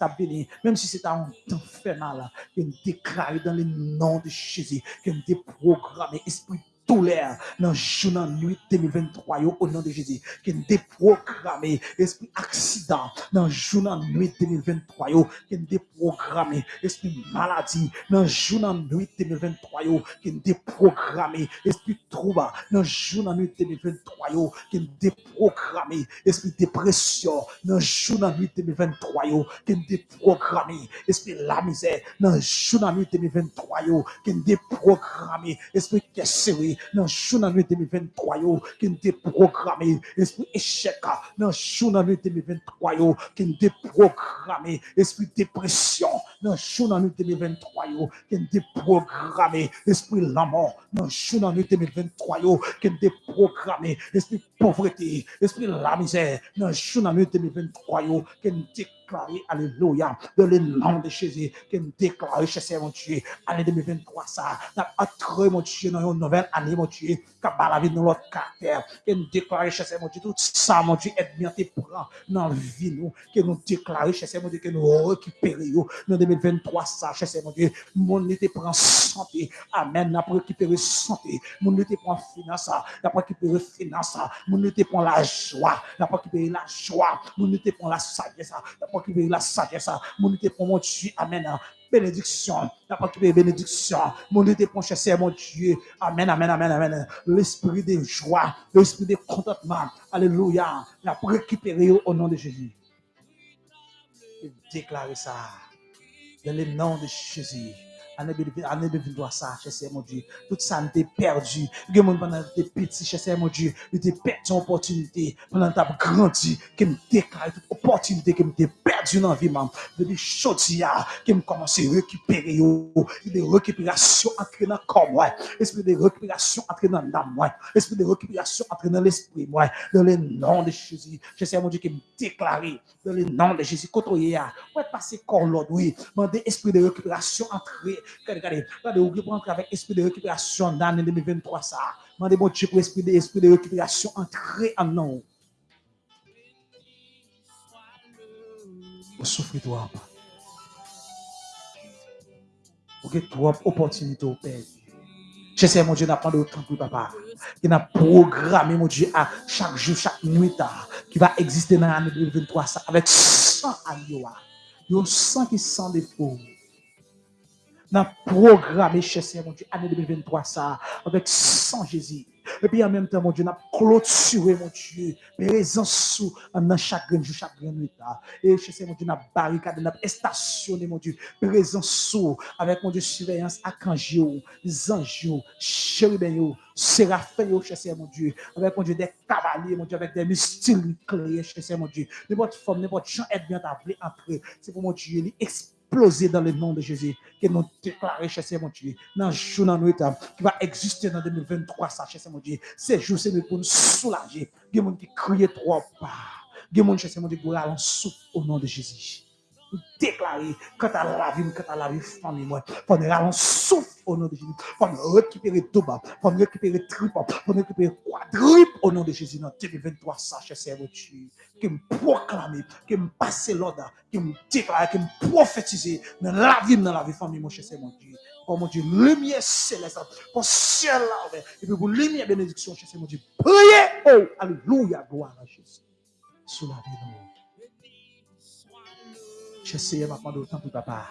même si c'est un temps infernal, qu'elle déclare dans le nom de Jésus, qu'elle déprogramme esprit l'air dans le jour, nuit 2023, au nom de Jésus, qui déprogrammé, esprit accident, dans le jour, nuit 2023, qui est déprogrammé, esprit maladie, dans le jour, nuit 2023, qui est déprogrammé, esprit trouble, dans le jour, nuit 2023, qui est déprogrammé, esprit dépression, dans le jour, nuit 2023, qui est déprogrammé, esprit la misère, dans le jour, nuit 2023, qui est déprogrammé, esprit cassé, dans le jour de 2023 qui est déprogrammé esprit échec dans le jour de 2023 qui est déprogrammé esprit dépression. Dans le jour de 2023 qui est déprogrammé esprit la mort. Dans le jour de 2023 qui est déprogrammé esprit pauvreté esprit la misère. Dans le jour de 2023 qui est déclaré alléluia dans le nom de Jésus qui est déclaré chez mon Dieu année 2023 ça n'a pas mon Dieu dans une nouvelle année mon Dieu, capable la vie dans l'autre caractère. Que nous déclarer, cher Seigneur, Dieu, tout ça, mon Dieu, est bien te prend dans la vie, nous. Que nous déclarer, cher Seigneur, Dieu, que nous récupérions dans 2023, ça, cher Seigneur, Dieu. Mon te prend santé. Amen. N'a pas récupéré santé. Mon été prend finance. N'a pas récupéré finance. Mon te prend la joie. N'a pas récupéré la joie. Mon te prend la sagesse. N'a pas récupéré la sagesse. Mon te prend mon Dieu. Amen. Bénédiction. La pas bénédiction. Mon Dieu, te cher mon Dieu. Amen, amen, amen, amen. L'esprit de joie, l'esprit de contentement. Alléluia. La récupérer au nom de Jésus. Et déclarer ça. Dans le nom de Jésus. Année 2023, ça, cher mon Dieu. Tout ça, nous t'es perdu. Y a pendant tes petits, cher mon Dieu. Nous t'es perdu une opportunité. Pendant que t'as grandi, que me déclare toute opportunité que me t'es perdu dans la vie, même. Depuis chaudière, que me commence à récupérer, de récupération entrée dans le corps, moi. Esprit de récupération entrée dans l'âme, moi? Esprit de récupération entrée dans l'esprit, moi? Dans le nom de Jésus. Cher mon Dieu, qui me déclare, dans le nom de Jésus, côtoyer, ouais, passer corps l'autre, oui. Mandez esprit de récupération entrée Regardez, regardez, regardez, vous pouvez entrer avec esprit de récupération dans l'année 2023. Ça, demandez mon Dieu pour esprit de, esprit de récupération entrer en nous. Vous souffrez toi. Vous avez trois opportunités au Père. Je sais, mon Dieu, n'a pas de temps pour papa. Il a programmé, mon Dieu, à chaque jour, chaque nuit, qui va exister dans l'année 2023, ça, avec 100 alioa. Il y a 100 qui sont des défaut. Dans programme, cher Seigneur, mon Dieu, année 2023, ça, avec 100 Jésus. Et puis en même temps, mon Dieu, n'a clôturé, mon Dieu, présence sous, dans chaque grain, chaque nuit. Et je sais, mon Dieu, n'a barricade, n'a stationné, mon Dieu, présence sous, avec mon Dieu, surveillance les anges, chérubins, séraphins, je mon Dieu, avec mon Dieu, des cavaliers, mon Dieu, avec des mystiques clés, je mon Dieu, n'importe forme, n'importe champ, être bien appelé après. C'est pour mon Dieu, exploser dans le nom de Jésus, que nous déclarons, cher mon Dieu, dans le jour, dans qui va exister dans 2023, ça, cher mon Dieu. Ces jours, c'est pour nous soulager. Il y a des gens qui crient trop pas. Il y a des mon Dieu, qui ont souffle au nom de Jésus déclarer quant à la vie, quant à la vie famille, moi, pour nous rallonger souffle au nom de Jésus, pour nous récupérer tout bas, pour nous récupérer triple, pour nous récupérer quadruple au nom de Jésus. Dans 2023, ça, cher Seigneur, qui me proclame, qui me passe l'ordre, qui me déclare, qui me prophétise dans la vie, dans la vie famille, mon cher Seigneur, mon Dieu. Oh mon Dieu, lumière céleste, pour ciel là, et puis pour lumière bénédiction, cher Seigneur, mon Dieu. Priez, oh, alléluia, gloire à Jésus. Sous la vie, Seigneur, m'a demandé autant pour papa.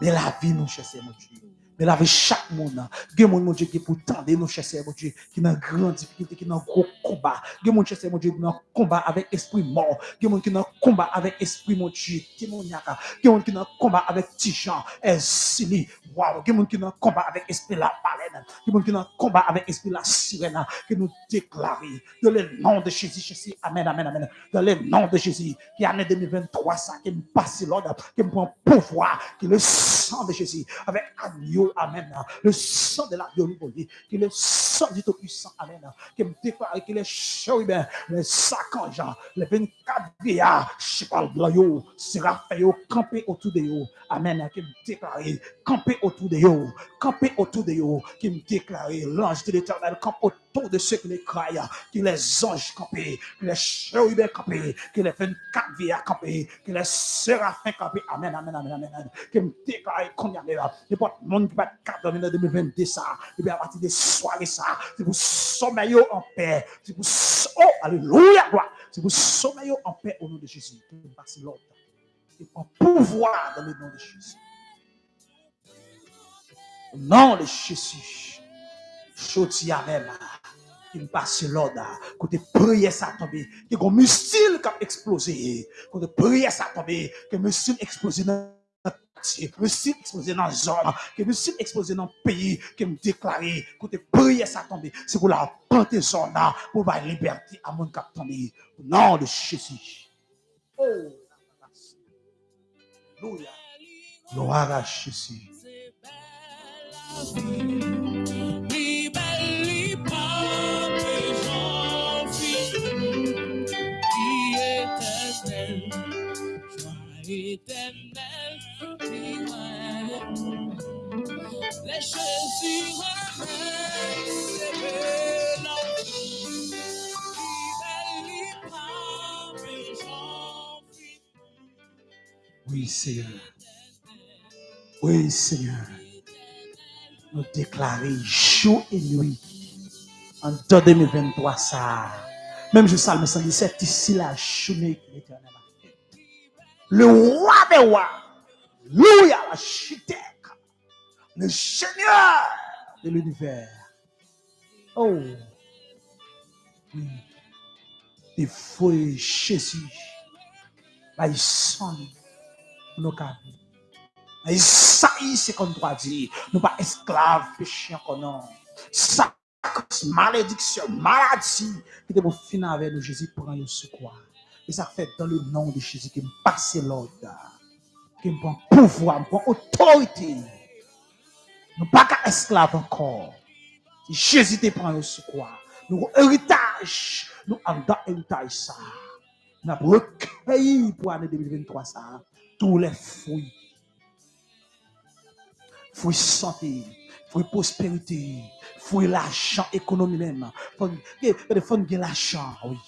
Mais la vie, cher Seigneur, mon Dieu. Mais la vie, chaque monde, il y mon Dieu qui pour tendre, nos cher Seigneur, mon Dieu, qui dans grande difficulté, qui dans gros combat. Il y a mon cher Seigneur, mon Dieu, qui dans combat avec esprit mort. Il y a mon qui dans combat avec esprit, mon Dieu, témoignage. Il y a qui dans combat avec Tijan, Elsili, Wow, il y a qui dans combat avec esprit la baleine. Il y a qui est dans combat avec esprit la sirène. Que nous déclarons dans le nom de Jésus, Jésus. Amen, amen, amen. Dans le nom de Jésus, qui année 2023, ça, qui me passe l'ordre, qui me prend pouvoir, qui le sang de Jésus, avec agneau, amen. Le sang de la qui est le sang du Tout-Puissant, amen. Qui me déclare qu'il est chérubin, les en gens, les 24 vieillards, je parle de yo, sera fait camper autour de yo, amen. Qui me déclare, camper autour de yo, camper autour de yo, qui me déclare, l'ange de l'éternel campe autour de ceux qui les croient, qui les anges campés, qui les chérubins campés, qui les 24 vieillards campés, qui les séraphins campés, amen, amen, amen, amen. Qui me déclare, qu'on y a là, pas de monde qui va être dans 2022 ça, et bien partir des soirées ça, c'est pour sommeiller en paix, c'est pour, oh, alléluia, c'est pour sommeiller en paix au nom de Jésus, passe l'autre, et pour pouvoir dans le nom de Jésus. Au nom Jésus, à même, me passe l'ordre, côté prière ça tomber, qui a un missile qui a explosé, côté prière ça tomber, que missile explosé dans que missile explosé dans zone, que missile explosé dans le pays, que me déclaré, côté prière ça tomber, c'est pour la zone là, pour la liberté à mon cap tomber, au nom de Jésus. Oh, Alléluia. Gloire à Jésus. Etenel Ki wè Le chesi remen se belan Li bel li pa pe jan fi Oui, Seigneur. Oui, Seigneur nous déclarer jour et nuit en 2023 ça. Même je salme 117, ici la journée qui l'éternel. le roi des rois, Louia, l'architecte, le seigneur de l'univers. Oh, oui. des fouilles Jésus, il sonne nos cabines. Isaïe 53 dit, nous pas esclaves péchés encore non. Sac, malédiction, maladie, qui te pour finir avec nous, Jésus, prend le secours. Et ça fait dans le nom de Jésus qui me passe l'ordre, qui me prend pouvoir, me prend autorité. Nous pas qu'à esclaves encore. Si Jésus te prend le secours, nous héritage, nous avons héritage ça. Nous avons recueilli pour l'année 2023 ça, tous les fruits fruit santé, fruit prospérité, fruit l'argent, économie même. Faut, faut l'argent, oui.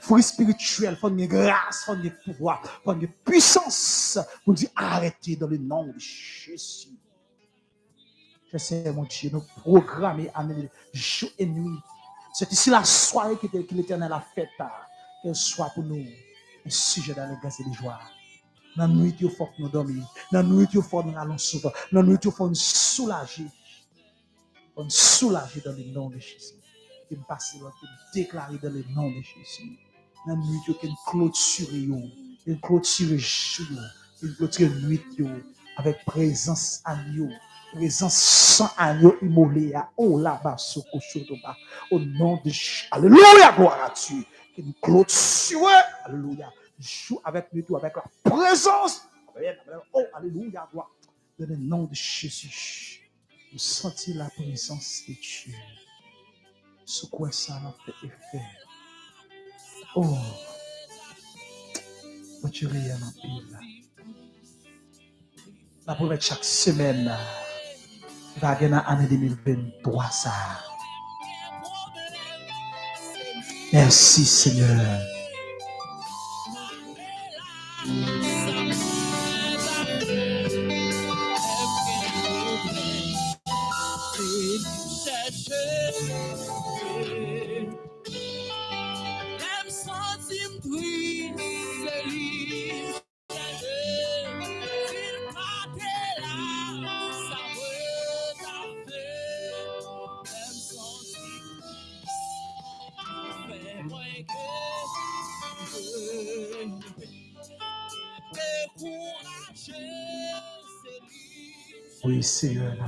Fruit spirituel, faut gagner grâce, faut gagner pouvoir, faut gagner puissance. Pour dire arrêtez dans le nom de Jésus. Je sais, mon Dieu, nous programmer année, jour et nuit. C'est ici la soirée que, l'Éternel a faite, qu'elle soit pour nous un sujet d'allégresse et de joie. La nuit, il faut que nous dormions. La nuit, il faut que nous allons souvent. Dans la nuit, il faut nous soulager. Nous soulager dans le nom de Jésus. Qui me passe, qui me déclare dans le nom de Jésus. La nuit, qui me clôture, qui me clôture, qui me clôture nuit, avec présence à nous présence sans agneau immolé oh là-bas, au nom de Jésus. Alléluia, gloire à Dieu. Qui nous clôture, alléluia. Joue avec nous, avec la présence. Oh, alléluia, gloire. Dans le nom de Jésus. Nous sentons la présence de Dieu. Quoi ça m'a fait effet. Oh, tu rien en pile. La première chaque semaine va gagner l'année 2023 ça. Merci Seigneur.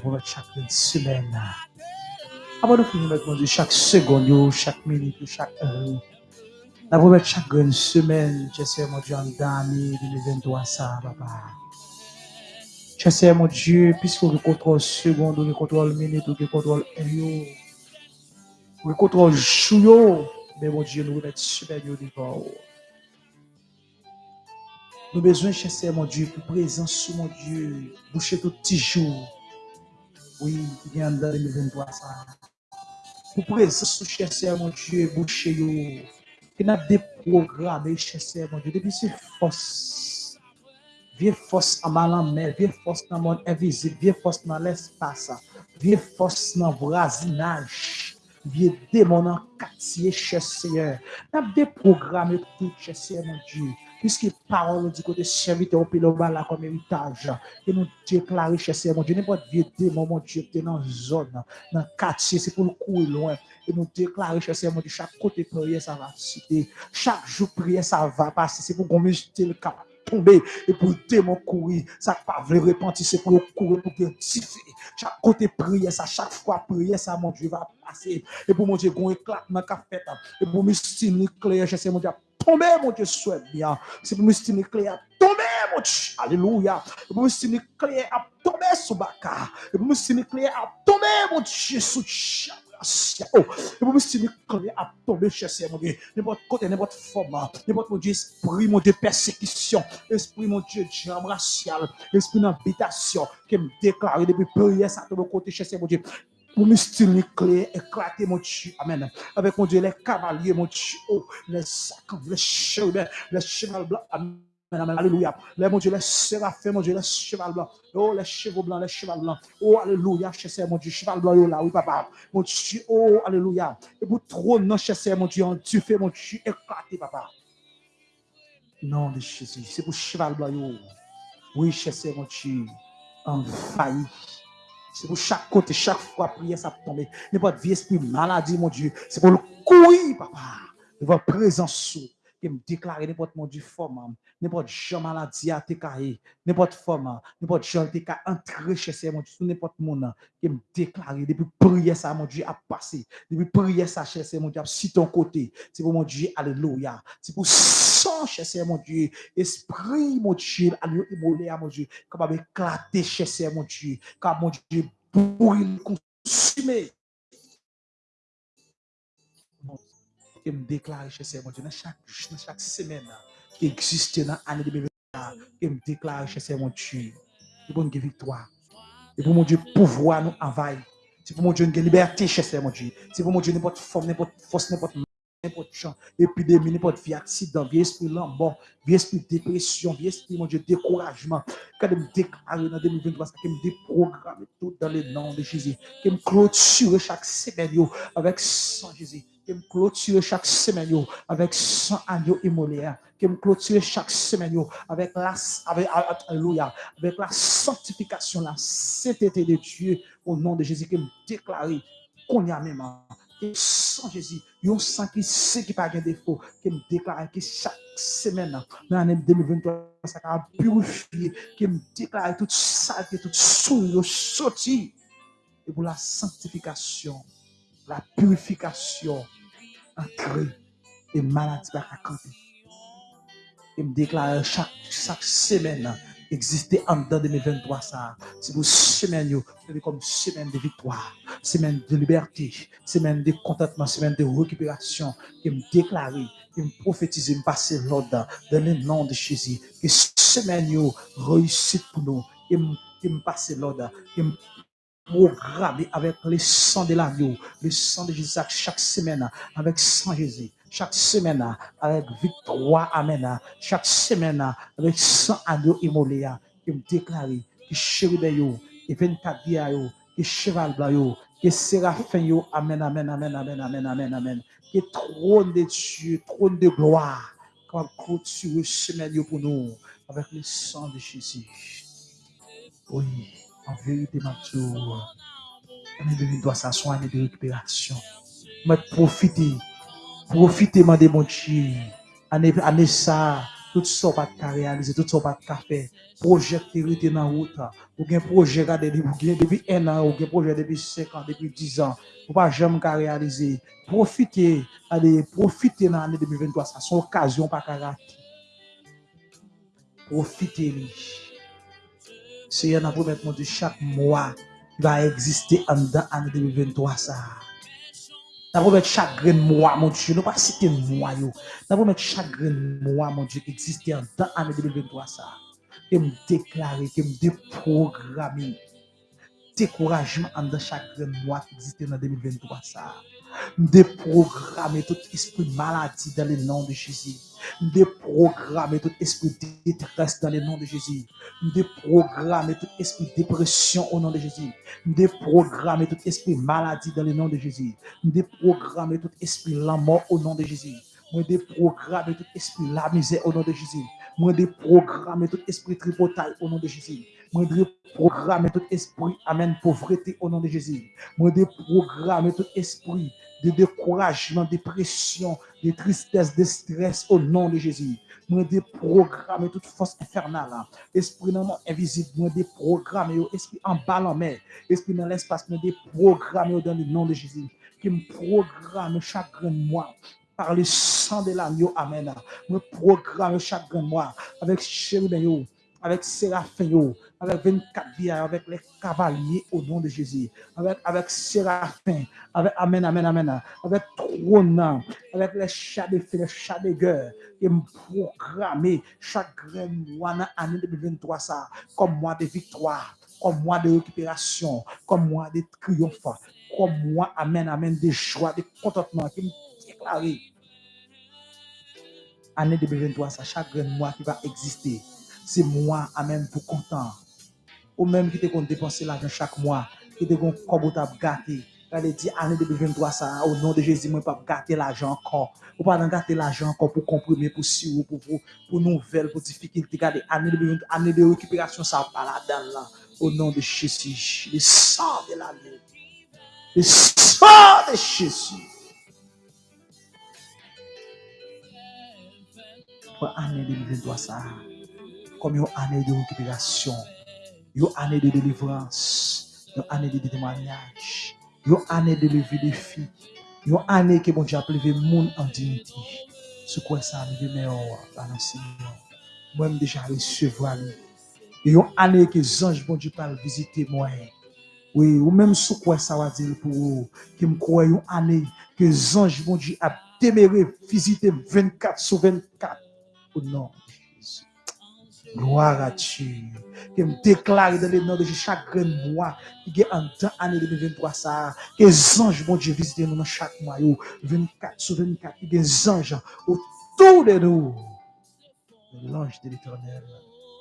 Seigneur, nous chaque semaine. Avant de finir avec mon chaque seconde, chaque minute, chaque heure. Nous mettre chaque semaine, je sais, mon Dieu, en d'année 2023, ça, papa. Je sais, mon Dieu, puisque vous contrôle seconde, vous contrôle minute, vous contrôle heure. Vous contrôle jour, mais mon Dieu, nous mettre supérieur devant nous avons besoin de chercher, mon Dieu, pour présence, mon Dieu, boucher tout petit jour. Oui, qui vient dans 2023, ça. Pour présence, chercher, mon Dieu, boucher, yo. Qui n'a déprogrammé, chercher, mon Dieu, depuis ces forces. Vieux force en mal en mer, force dans le monde invisible, vieux force dans l'espace, vieux force dans le voisinage, vieux démon en quartier, cher Seigneur. N'a déprogrammé tout, cher Seigneur, mon Dieu. Puisque parole nous dit que serviteur au péloba là comme héritage. Et nous déclarons, cher mon Dieu, n'importe vieux démon, mon Dieu, qui est dans la zone, dans le quartier, c'est pour le courir loin. Et nous déclarons, cher Seigneur, mon Dieu, chaque côté prière, ça va citer. Chaque jour prière, ça va passer. C'est pour qu'on le cap tomber et pour démon courir. Ça pas veut repentir, c'est pour courir, pour rectifier. Chaque côté prière, ça, chaque fois prière, ça, mon Dieu, va passer. Et pour mon Dieu, qu'on éclate dans le Et pour me stimuler clair, cher Seigneur, mon Dieu, tomber, mon Dieu, souhaite bien. C'est pour clé à tomber, mon Dieu. Alléluia. Et pour stimuler clé à tomber sous Baka. Et pour stimuler clé à tomber, mon Dieu, sous Oh, et pour clé à tomber, cher Seigneur, mon Dieu. N'importe côté, n'importe format, n'importe, mon Dieu, esprit, mon Dieu, persécution, esprit, mon Dieu, jam racial, esprit d'habitation, qui me déclare depuis prière, ça tombe côté, cher Seigneur, mon Dieu pour stimuler clair, éclater mon Dieu. Amen. Avec mon Dieu, les cavaliers, mon Dieu, oh, les sacs, les chevaux, les chevaux blancs. Amen. Alléluia. Les, mon Dieu, les séraphins, mon Dieu, les chevaux blancs. Oh, les chevaux blancs, les chevaux blancs. Oh, alléluia, cher mon Dieu, cheval blanc, là, oui, papa. Mon Dieu, oh, alléluia. Et pour trop, non, cher mon Dieu, tu fais, mon Dieu, éclater, papa. Non, de Jésus, c'est pour cheval blanc, Oui, cher mon Dieu, en failli. C'est pour chaque côté, chaque fois, prière, ça tombe. N'importe vie, esprit, maladie, mon Dieu. C'est pour le courir, papa. Devant présence qui me déclare n'importe mon Dieu forme, n'importe jean maladie à cahier, n'importe forme, n'importe jean te ka entrer chez mon Dieu, n'importe monde qui me déclare depuis prière ça mon Dieu a passé, depuis prière ça chez mon Dieu si ton côté, c'est pour mon Dieu alléluia, c'est pour sang chez mon Dieu, esprit mon Dieu, alléluia mon Dieu, capable éclater chez mon Dieu, car mon Dieu pour consumer qui me déclare chez mon Dieu, dans chaque, chaque semaine qui existe dans l'année 2020, qui me déclare chez mon Dieu. C'est pour une victoire. C'est pour mon Dieu pouvoir nous envahir. C'est pour mon Dieu une liberté chez mon Dieu. C'est pour mon Dieu n'importe forme, n'importe force, n'importe n'importe champ, épidémie, n'importe vie accident, esprit lambon, esprit dépression, esprit, mon Dieu, découragement. Quand me déclarer dans 2023, ça me déprogramme tout dans le nom de Jésus. Qui me clôture chaque semaine avec sang Jésus qui me clôture chaque semaine avec 100 agneaux immolés, qui me clôture chaque semaine avec la, avec, alléluia, avec la sanctification, la sainteté de Dieu au nom de Jésus, qui me déclare qu'on y a même Et sans Jésus, yon sang qui sait qui pas de défaut, qui me déclare que chaque semaine, dans l'année 2023, ça va purifier, qui me déclare toute saleté, toute souille, sorti. Et pour la sanctification, la purification, entrer et maladie pas camper. Et me déclare chaque, chaque semaine, exister en dedans 2023 ça. C'est pour semaine c'est comme semaine de victoire, semaine de liberté, semaine de contentement, semaine de récupération, qui me déclare, qui me prophétise, me passer l'ordre dans le nom de Jésus. Que semaine réussite pour nous, et me, qui me passe l'ordre, me programmer avec le sang de l'agneau, le sang de Jésus chaque semaine, avec sang Jésus chaque semaine avec victoire, amen, chaque semaine avec 100 agneaux immolés, qui me déclare que chérubin yo, que 24 dia yo, que cheval blanc yo, que séraphin yo, amen, amen, amen, amen, amen, amen, amen, que trône de Dieu, trône de gloire, quand le semaine pour nous, avec le sang de Jésus. Oui, en vérité, ma on est doit s'asseoir de récupération. Mais Profitez, de mon Dieu. Année, année ça, tout ça de réaliser, tout ça de faire. Projet qui est dans route. Ou un projet depuis un an, ou projet depuis 5 ans, depuis 10 ans. Pas jamais réaliser. Profitez, allez, profitez dans l'année 2023. Ça, une occasion pas rater. Profitez. Seigneur, nous promettons mon Dieu, chaque mois va exister en l'année 2023. Ça. Pas mettre chaque grain moi, mon Dieu. Ne pas citer moi, yo. N'a pas mettre chaque grain moi, mon Dieu, existait en dans l'année 2023, ça. Et me déclarer, que me déprogrammer. Découragement en chaque grain moi qui existait dans 2023, ça. Déprogrammer tout esprit maladie dans le nom de Jésus. Déprogrammer tout esprit de détresse dans le nom de Jésus. Déprogrammer tout esprit de dépression au nom de Jésus. Déprogrammer tout esprit maladie dans le nom de Jésus. Déprogrammer tout esprit de la mort au nom de Jésus. Moi, déprogrammer tout esprit de la misère au nom de Jésus. Moi, déprogrammer tout esprit de au nom de Jésus. Moi, déprogrammer tout esprit, amen, pauvreté au nom de Jésus. Moi, déprogrammer tout esprit de découragement, de dépression, de tristesse, de stress au nom de Jésus. Moi, déprogrammer toute force infernale. Esprit non invisible, moi, déprogrammer, esprit en bas en esprit dans l'espace, moi, déprogrammer dans le nom de Jésus. Qui me programme chaque mois par le sang de l'agneau. Amen. Me programme chaque mois avec chérubin, avec séraphin, avec 24 bières, avec les cavaliers au nom de Jésus, avec, avec Séraphin, avec Amen, Amen, Amen, avec trône, avec les chats de feu, les chats de guerre, et me programmer chaque mois dans l'année 2023 ça, comme mois de victoire, comme mois de récupération, comme mois de triomphe, comme mois, Amen, Amen, de joie, de contentement, qui me déclare année 2023, ça, chaque mois qui va exister, c'est moi, Amen, pour content ou même qui te compte dépenser l'argent chaque mois, qui te compte comme gâté. Elle dit, année 2023, ça, au nom de Jésus, moi, pas gâter l'argent encore. Ou pas gâter l'argent encore pour comprimer, pour sirop, pour, pour, pour nouvelles, pour difficultés. Regardez, année de, année de récupération, ça pas là-dedans, là. Au nom de Jésus, le sang de l'année. Le sang de Jésus. Pour année 2023, ça, comme une année de récupération une année de délivrance, une année de témoignage, une année de levée de filles, une année que bon Dieu a levé monde en dignité. Ce quoi ça arrive meilleur par le Seigneur. Moi-même déjà recevoir lui. Et une année que les anges bon Dieu visiter moi. Oui, ou même ce quoi ça va dire pour vous, qui me croit une année que les anges bon Dieu a déméré visiter 24 sur 24. Au nom Gloire à Dieu. Que me déclare dans le nom de chaque mois qui est en temps année 2023 ça. Que les anges, mon Dieu, nous dans chaque mois. 24 sur 24. Que des anges autour de nous. L'ange de l'éternel,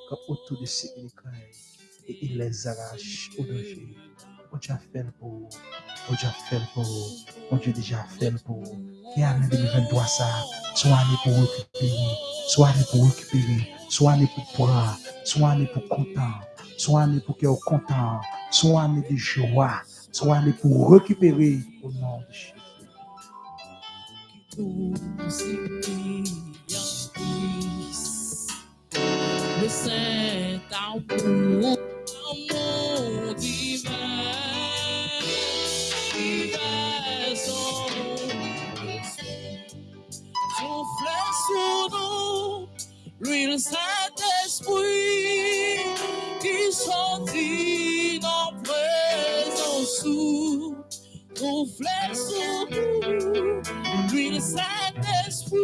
comme autour de les craignent. Et il les arrache au danger. Mon Dieu a fait pour vous. Mon Dieu a fait pour vous. Mon Dieu déjà fait pour vous. Et année 2023 ça. Soit année pour récupérer. Soit année pour récupérer soit année pour prendre, soit année pour content, soit année pour cœur content, soit année de joie, soit année pour récupérer au nom de saint souffle sur nous, l'huile Saint-Esprit qui sortit dans présence sous, souffle sur nous, l'huile Saint-Esprit